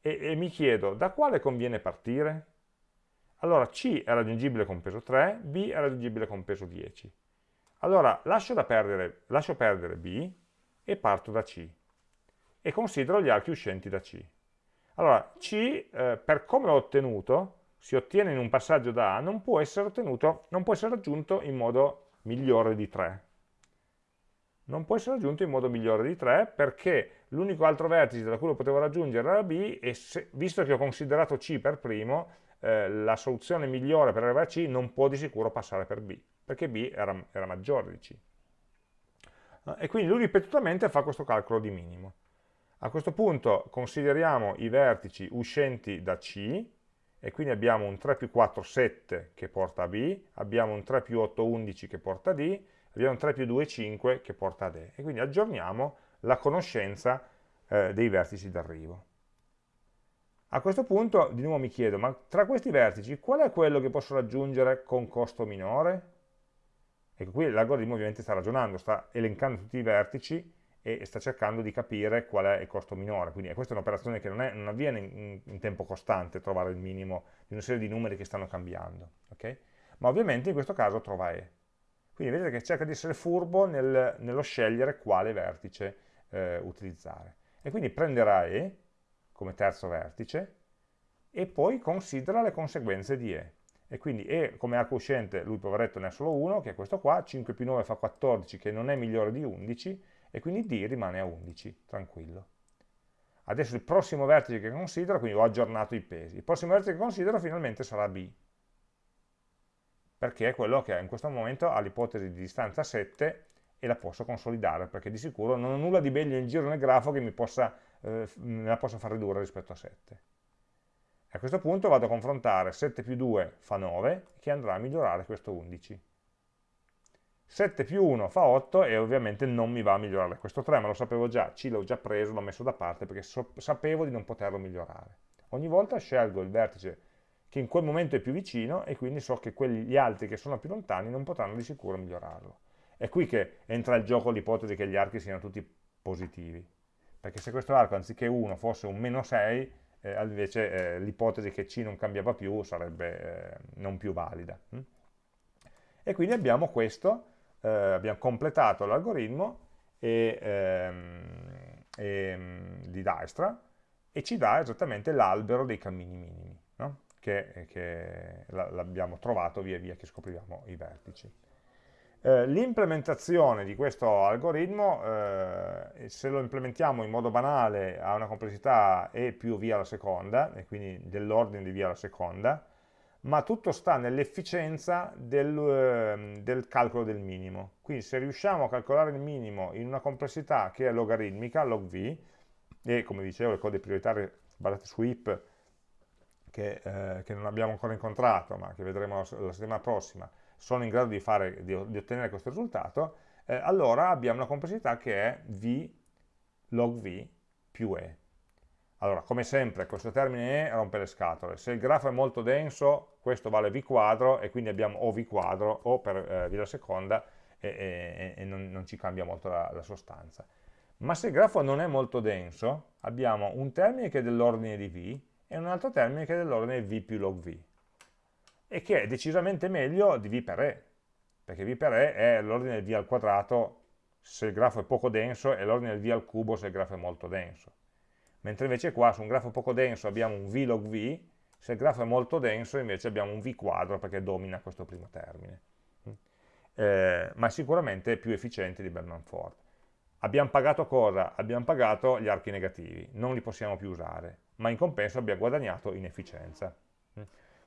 e, e mi chiedo da quale conviene partire? Allora C è raggiungibile con peso 3, B è raggiungibile con peso 10. Allora lascio, perdere, lascio perdere B e parto da C e considero gli archi uscenti da C. Allora C, eh, per come l'ho ottenuto, si ottiene in un passaggio da A, non può essere ottenuto, non può essere raggiunto in modo migliore di 3. Non può essere raggiunto in modo migliore di 3 perché l'unico altro vertice da cui lo potevo raggiungere era B e se, visto che ho considerato C per primo, eh, la soluzione migliore per arrivare a C non può di sicuro passare per B, perché B era, era maggiore di C. E quindi lui ripetutamente fa questo calcolo di minimo. A questo punto consideriamo i vertici uscenti da C, e quindi abbiamo un 3 più 4, 7 che porta a B, abbiamo un 3 più 8, 11 che porta a D, abbiamo un 3 più 2, 5 che porta ad E. E quindi aggiorniamo la conoscenza eh, dei vertici d'arrivo. A questo punto di nuovo mi chiedo, ma tra questi vertici qual è quello che posso raggiungere con costo minore? Ecco, qui l'algoritmo ovviamente sta ragionando, sta elencando tutti i vertici e sta cercando di capire qual è il costo minore. Quindi questa è un'operazione che non, è, non avviene in, in, tempo costante, trovare il minimo di una serie di numeri che stanno cambiando. Okay? Ma ovviamente in questo caso trova E. Quindi vedete che cerca di essere furbo nel, nello scegliere quale vertice eh, utilizzare. E quindi prenderà E, come terzo vertice e poi considera le conseguenze di E. E quindi E come arco uscente, lui poveretto ne ha solo uno, che è questo qua, 5 più 9 fa 14, che non è migliore di 11, e quindi D rimane a 11, tranquillo. Adesso il prossimo vertice che considero, quindi ho aggiornato i pesi, il prossimo vertice che considero finalmente sarà B, perché è quello che in questo momento ha l'ipotesi di distanza 7 e la posso consolidare, perché di sicuro non ho nulla di meglio in giro nel grafo che mi possa eh, me la posso far ridurre rispetto a 7. A questo punto vado a confrontare 7 più 2 fa 9, che andrà a migliorare questo 11. 7 più 1 fa 8 e ovviamente non mi va a migliorare questo 3, ma lo sapevo già, C l'ho già preso, l'ho messo da parte perché so sapevo di non poterlo migliorare. Ogni volta scelgo il vertice che in quel momento è più vicino e quindi so che gli altri che sono più lontani non potranno di sicuro migliorarlo. È qui che entra il gioco l'ipotesi che gli archi siano tutti positivi perché se questo arco anziché 1 fosse un meno 6, eh, invece eh, l'ipotesi che C non cambiava più sarebbe eh, non più valida. Hm? E quindi abbiamo questo, eh, abbiamo completato l'algoritmo ehm, ehm, di Dijkstra e ci dà esattamente l'albero dei cammini minimi, no? che, che l'abbiamo trovato via via che scopriamo i vertici. Eh, l'implementazione di questo algoritmo, eh, se lo implementiamo in modo banale, ha una complessità E più via alla seconda, e quindi dell'ordine di via alla seconda, ma tutto sta nell'efficienza del, eh, del, calcolo del minimo. Quindi se riusciamo a calcolare il minimo in una complessità che è logaritmica, log v, e come dicevo le code prioritarie basate su IP, che, eh, che non abbiamo ancora incontrato, ma che vedremo la, la settimana prossima, sono in grado di, fare, di, ottenere questo risultato, eh, allora abbiamo una complessità che è v log v più e. Allora, come sempre, questo termine e rompe le scatole. Se il grafo è molto denso, questo vale v quadro e quindi abbiamo o v quadro o per eh, v alla seconda e, e, e non, non, ci cambia molto la, la sostanza. Ma se il grafo non è molto denso, abbiamo un termine che è dell'ordine di v e un altro termine che è dell'ordine v più log v e che è decisamente meglio di v per e, perché v per e è l'ordine del v al quadrato se il grafo è poco denso e l'ordine del v al cubo se il grafo è molto denso. Mentre invece qua su un grafo poco denso abbiamo un v log v, se il grafo è molto denso invece abbiamo un v quadro perché domina questo primo termine. Eh, ma è sicuramente più efficiente di Bellman Ford. Abbiamo pagato cosa? Abbiamo pagato gli archi negativi, non li possiamo più usare, ma in compenso abbiamo guadagnato in efficienza.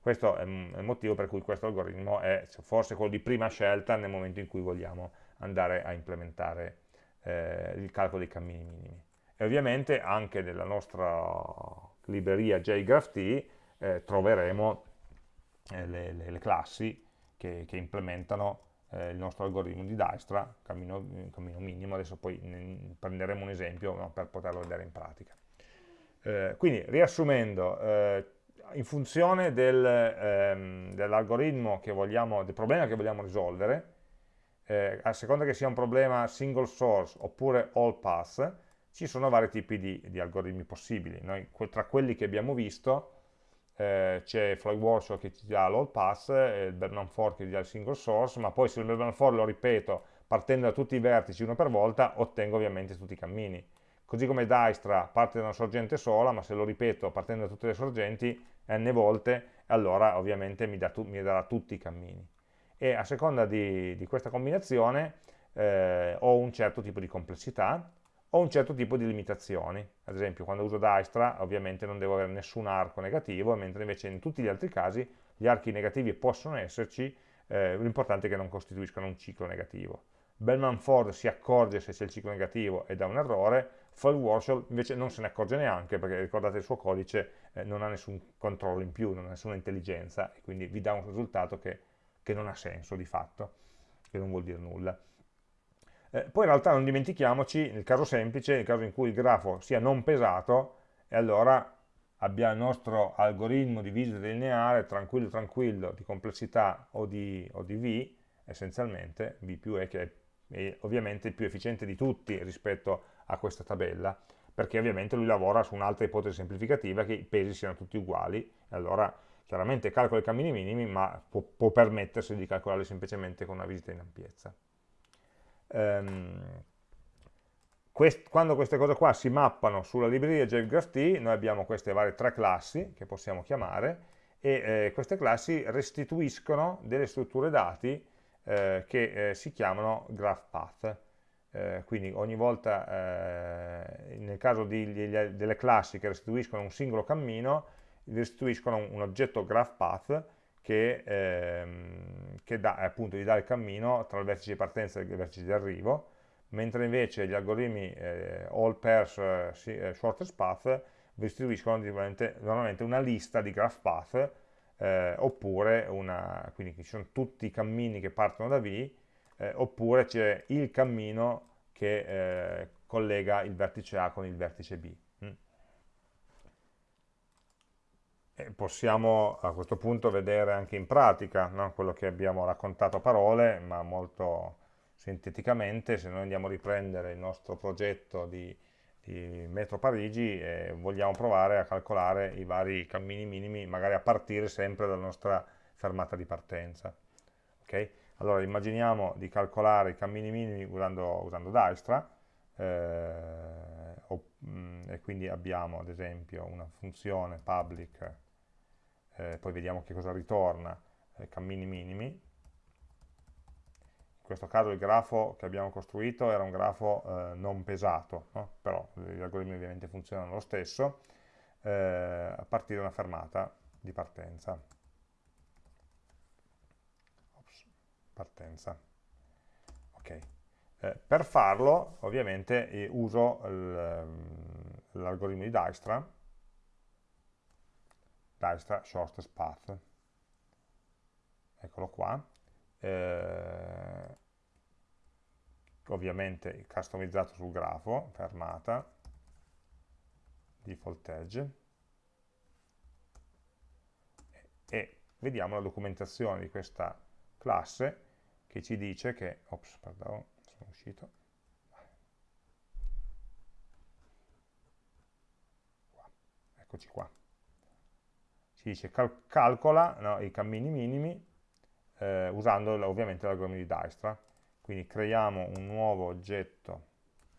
Questo è il motivo per cui questo algoritmo è forse quello di prima scelta nel momento in cui vogliamo andare a implementare eh, il calcolo dei cammini minimi. E ovviamente anche nella nostra libreria JGraphT eh, troveremo eh, le, le, le, classi che, che implementano eh, il nostro algoritmo di Dijkstra, cammino, cammino minimo, adesso poi prenderemo un esempio no, per poterlo vedere in pratica. Eh, quindi, riassumendo, eh, in funzione del, ehm, dell'algoritmo che vogliamo, del problema che vogliamo risolvere, eh, a seconda che sia un problema single source oppure all path, ci sono vari tipi di, di algoritmi possibili. Noi, tra quelli che abbiamo visto eh, c'è Floyd Workshop che ti dà l'all e il Bellman for che ti dà il single source, ma poi se il Bellman for lo ripeto partendo da tutti i vertici uno per volta, ottengo ovviamente tutti i cammini. Così come Dijkstra parte da una sorgente sola, ma se lo ripeto partendo da tutte le sorgenti n volte, allora ovviamente mi, tu, mi darà tutti i cammini. E a seconda di, di questa combinazione eh, ho un certo tipo di complessità, ho un certo tipo di limitazioni. Ad esempio, quando uso Dijkstra, ovviamente non devo avere nessun arco negativo, mentre invece in tutti gli altri casi gli archi negativi possono esserci, eh, l'importante è che non costituiscano un ciclo negativo. Bellman-Ford si accorge se c'è il ciclo negativo e dà un errore, Fall invece non se ne accorge neanche perché ricordate il suo codice eh, non ha nessun controllo in più, non ha nessuna intelligenza e quindi vi dà un risultato che, che non ha senso di fatto, che non vuol dire nulla. Eh, poi in realtà non dimentichiamoci, nel caso semplice, nel caso in cui il grafo sia non pesato, e allora abbiamo il nostro algoritmo di visita lineare tranquillo tranquillo di complessità o di, o di V, essenzialmente, V più E che è è ovviamente il più efficiente di tutti rispetto a questa tabella, perché ovviamente lui lavora su un'altra ipotesi semplificativa che i pesi siano tutti uguali, e allora chiaramente calcola i cammini minimi, ma può, può permettersi di calcolarli semplicemente con una visita in ampiezza. Um, quest, quando queste cose qua si mappano sulla libreria JGraphT, noi abbiamo queste varie tre classi che possiamo chiamare, e eh, queste classi restituiscono delle strutture dati eh, che eh, si chiamano graph path. Eh, quindi ogni volta, eh, nel caso di, di, delle classi che restituiscono un singolo cammino, restituiscono un, un oggetto graph path che, ehm, che dà, appunto, gli dà il cammino tra il vertice di partenza e il vertice di arrivo, mentre invece gli algoritmi eh, all pairs eh, shortest path restituiscono normalmente una lista di graph path eh, oppure una, quindi ci sono tutti i cammini che partono da V, eh, oppure c'è il cammino che eh, collega il vertice A con il vertice B. Mm. possiamo a questo punto vedere anche in pratica no? quello che abbiamo raccontato a parole, ma molto sinteticamente, se noi andiamo a riprendere il nostro progetto di di metro Parigi e vogliamo provare a calcolare i vari cammini minimi, magari a partire sempre dalla nostra fermata di partenza. Okay? Allora immaginiamo di calcolare i cammini minimi usando, usando Dijkstra, eh, mm, e quindi abbiamo ad esempio una funzione public, eh, poi vediamo che cosa ritorna, eh, cammini minimi, questo caso il grafo che abbiamo costruito era un grafo eh, non pesato, no? però gli algoritmi ovviamente funzionano lo stesso, eh, a partire da una fermata di partenza. Ops, partenza. Okay. Eh, per farlo ovviamente eh, uso ehm, l'algoritmo di Dijkstra, Dijkstra shortest path, eccolo qua, eh, ovviamente customizzato sul grafo, fermata, default edge, e vediamo la documentazione di questa classe che ci dice che, ops, pardon, sono uscito, qua, eccoci qua, ci dice cal calcola no, i cammini minimi eh, usando ovviamente l'algoritmo di Dijkstra. Quindi creiamo un nuovo oggetto,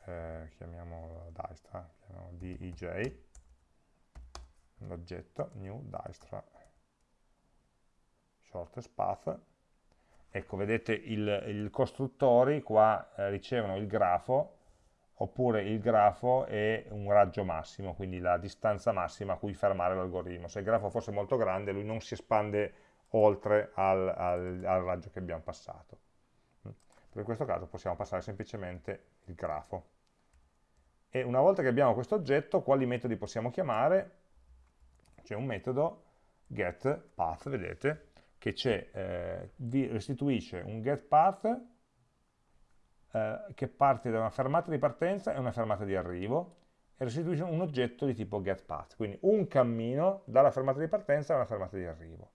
eh, chiamiamolo Dijkstra, chiamiamolo DEJ, l'oggetto new Dijkstra shortest path. Ecco, vedete il, il costruttori qua eh, ricevono il grafo oppure il grafo è un raggio massimo, quindi la distanza massima a cui fermare l'algoritmo. Se il grafo fosse molto grande, lui non si espande oltre al, al, al raggio che abbiamo passato. Per questo caso possiamo passare semplicemente il grafo. E una volta che abbiamo questo oggetto, quali metodi possiamo chiamare? C'è un metodo getPath, vedete, che eh, vi restituisce un getPath eh, che parte da una fermata di partenza e una fermata di arrivo, e restituisce un oggetto di tipo getPath, quindi un cammino dalla fermata di partenza alla fermata di arrivo.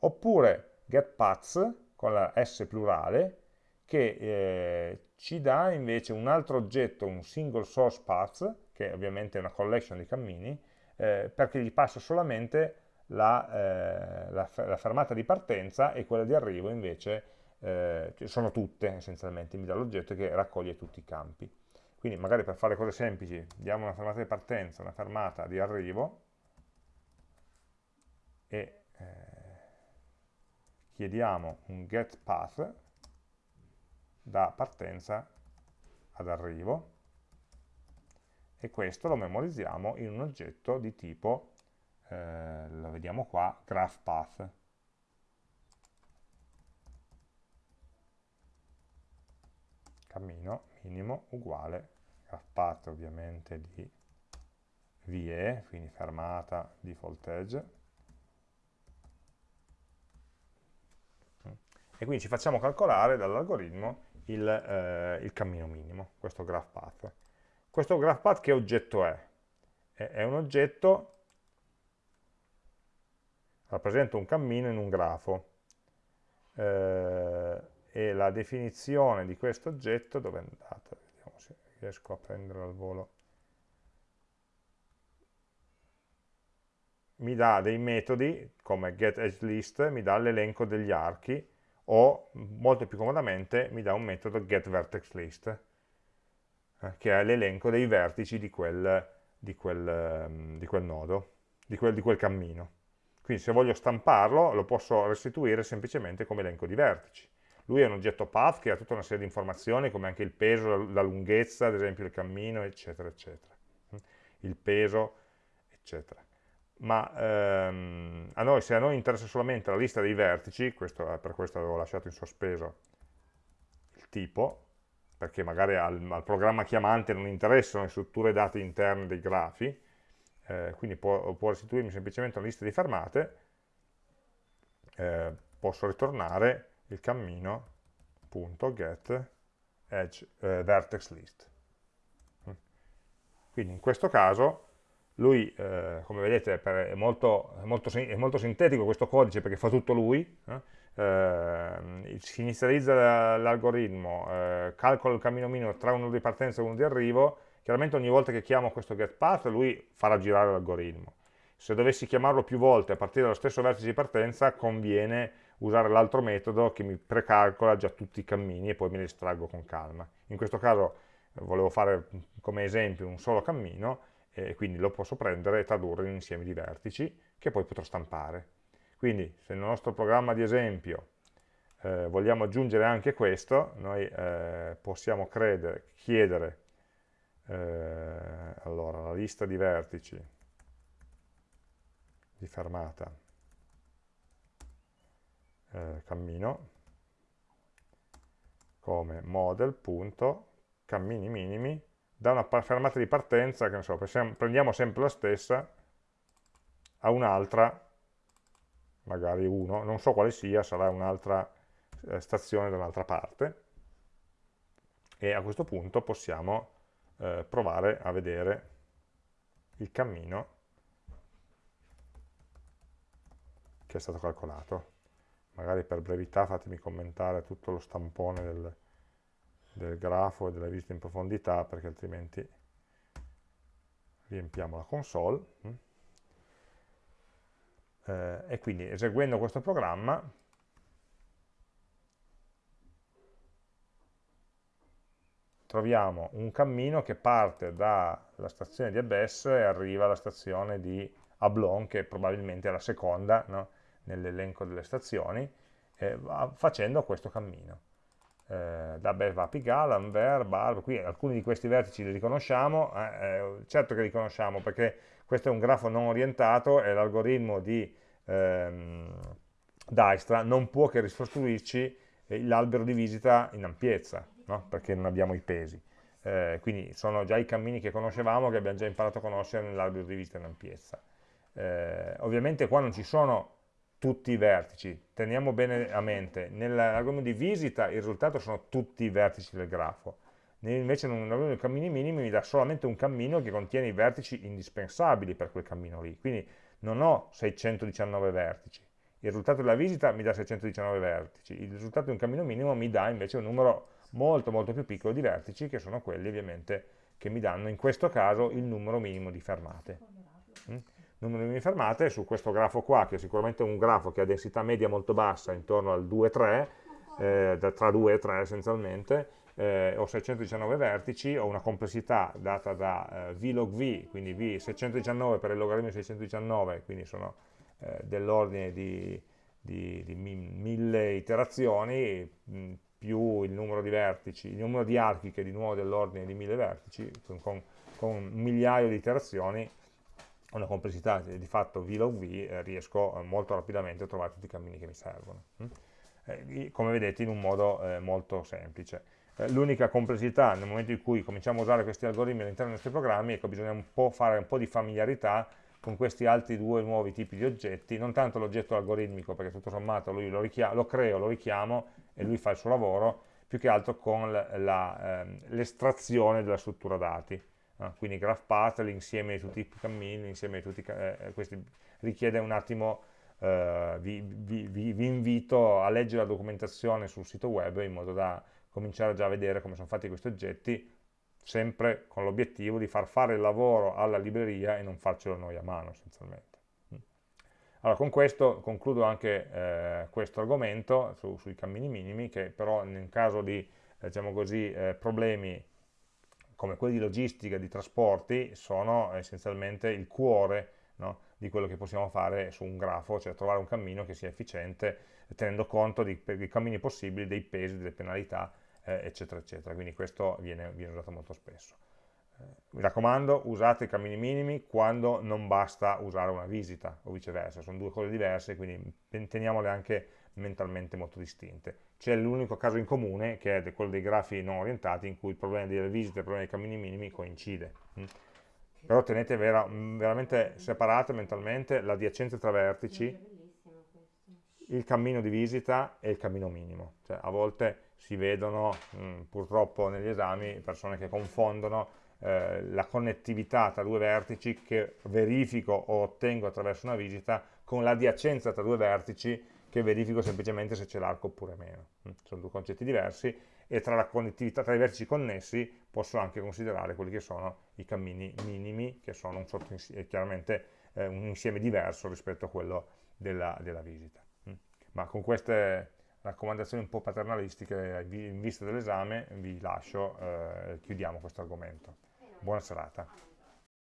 Oppure getPaths, con la S plurale, che eh, ci dà invece un altro oggetto, un single source path, che ovviamente è una collection di cammini, eh, perché gli passa solamente la, eh, la, la, fermata di partenza e quella di arrivo invece eh, sono tutte essenzialmente, mi dà l'oggetto che raccoglie tutti i campi. Quindi magari per fare cose semplici diamo una fermata di partenza, una fermata di arrivo e eh, chiediamo un get path da partenza ad arrivo e questo lo memorizziamo in un oggetto di tipo, eh, lo vediamo qua, graphPath. Cammino minimo uguale graphPath ovviamente di VE, quindi fermata default edge. E quindi ci facciamo calcolare dall'algoritmo il, eh, il cammino minimo, questo graphPath. Questo graphPath che oggetto è? È un oggetto, rappresenta un cammino in un grafo, eh, e la definizione di questo oggetto, dove è andata? Vediamo se riesco a prendere al volo. Mi dà dei metodi, come getEdgeList, mi dà l'elenco degli archi, o molto più comodamente mi dà un metodo getVertexList, eh, che è l'elenco dei vertici di quel, di quel, um, di quel nodo, di quel, di quel cammino. Quindi se voglio stamparlo lo posso restituire semplicemente come elenco di vertici. Lui è un oggetto path che ha tutta una serie di informazioni come anche il peso, la lunghezza, ad esempio il cammino, eccetera, eccetera. Il peso, eccetera. Ma ehm, a noi, se a noi interessa solamente la lista dei vertici, questo, per questo avevo lasciato in sospeso il tipo, perché magari al, al, programma chiamante non interessano le strutture date interne dei grafi, eh, quindi può, può, restituirmi semplicemente una lista di fermate, eh, posso ritornare il cammino.get eh, vertex list. Quindi in questo caso lui, eh, come vedete, è molto, è, molto, è molto, sintetico questo codice perché fa tutto lui, eh? eh, si inizializza l'algoritmo, eh, calcola il cammino minimo tra uno di partenza e uno di arrivo, chiaramente ogni volta che chiamo questo getPath lui farà girare l'algoritmo. Se dovessi chiamarlo più volte a partire dallo stesso vertice di partenza conviene usare l'altro metodo che mi precalcola già tutti i cammini e poi me li estraggo con calma. In questo caso eh, volevo fare come esempio un solo cammino e quindi lo posso prendere e tradurre in un insieme di vertici che poi potrò stampare. Quindi se nel nostro programma di esempio eh, vogliamo aggiungere anche questo, noi eh, possiamo credere, chiedere eh, allora, la lista di vertici. Di fermata. Eh, cammino. Come model.cammini minimi. Da una fermata di partenza, che ne so, prendiamo sempre la stessa, a un'altra magari uno, non so quale sia, sarà un'altra eh, stazione da un'altra parte, e a questo punto possiamo eh, provare a vedere il cammino che è stato calcolato. Magari per brevità fatemi commentare tutto lo stampone del, del grafo e della visita in profondità, perché altrimenti riempiamo la console. Mm eh, e quindi eseguendo questo programma troviamo un cammino che parte dalla stazione di Abbess e arriva alla stazione di Ablon, che probabilmente è la seconda no? nell'elenco delle stazioni, eh, facendo questo cammino. Eh, da Abbess va a Pigalle, Anvers, Barbe, qui alcuni di questi vertici li riconosciamo, eh, eh, certo che li conosciamo perché questo è un grafo non orientato e l'algoritmo di ehm, Dijkstra non può che ricostruirci eh, l'albero di visita in ampiezza, no? perché non abbiamo i pesi. Eh, quindi sono già i cammini che conoscevamo, che abbiamo già imparato a conoscere nell'albero di visita in ampiezza. Eh, ovviamente qua non ci sono tutti i vertici, teniamo bene a mente, nell'algoritmo di visita il risultato sono tutti i vertici del grafo, invece un lavoro di cammini minimi mi dà solamente un cammino che contiene i vertici indispensabili per quel cammino lì, quindi non ho 619 vertici, il risultato della visita mi dà 619 vertici, il risultato di un cammino minimo mi dà invece un numero molto molto più piccolo di vertici che sono quelli ovviamente che mi danno in questo caso il numero minimo di fermate. Mm? Numero minimo di fermate su questo grafo qua, che è sicuramente un grafo che ha densità media molto bassa, intorno al 2-3, eh, tra 2 e 3 essenzialmente, eh, ho 619 vertici, ho una complessità data da eh, v log v, quindi v 619 per il logaritmo di 619, quindi sono eh, dell'ordine di, di, di, mille iterazioni, mh, più il numero di vertici, il numero di archi che è di nuovo dell'ordine di mille vertici, con, con, con, un migliaio di iterazioni, una complessità di fatto v log v, eh, riesco eh, molto rapidamente a trovare tutti i cammini che mi servono. Hm? Eh, come vedete in un modo eh, molto semplice. Eh, l'unica complessità nel momento in cui cominciamo a usare questi algoritmi all'interno dei nostri programmi è che bisogna un po' fare un po' di familiarità con questi altri due nuovi tipi di oggetti, non tanto l'oggetto algoritmico, perché tutto sommato lui lo, lo, creo, lo richiamo e lui fa il suo lavoro, più che altro con ehm, l'estrazione della struttura dati. No? Quindi GraphPath, l'insieme di tutti i cammini, l'insieme di tutti eh, eh, questi richiede un attimo, eh, vi, vi, vi invito a leggere la documentazione sul sito web in modo da cominciare già a vedere come sono fatti questi oggetti, sempre con l'obiettivo di far fare il lavoro alla libreria e non farcelo noi a mano essenzialmente. Allora con questo concludo anche eh, questo argomento su, sui cammini minimi che però nel caso di diciamo così, eh, problemi come quelli di logistica, di trasporti, sono essenzialmente il cuore no, di quello che possiamo fare su un grafo, cioè trovare un cammino che sia efficiente tenendo conto dei, dei cammini possibili, dei pesi, delle penalità eh, eccetera, eccetera. Quindi questo viene, viene usato molto spesso. Eh, mi raccomando, usate i cammini minimi quando non basta usare una visita o viceversa, sono due cose diverse, quindi teniamole anche mentalmente molto distinte. C'è l'unico caso in comune, che è quello dei grafi non orientati, in cui il problema delle visite e il problema dei cammini minimi coincide. Mm. Però tenete vera, veramente separate mentalmente l'adiacenza tra vertici, il cammino di visita e il cammino minimo. Cioè, a volte si vedono mh, mm, purtroppo negli esami persone che confondono eh, la connettività tra due vertici che verifico o ottengo attraverso una visita con l'adiacenza tra due vertici che verifico semplicemente se c'è l'arco oppure meno. Mm, sono due concetti diversi e tra la connettività tra i vertici connessi posso anche considerare quelli che sono i cammini minimi, che sono un chiaramente eh, un insieme diverso rispetto a quello della, della visita. Mm. Ma con queste raccomandazioni un po' paternalistiche in vista dell'esame vi lascio, eh, chiudiamo questo argomento. Buona serata.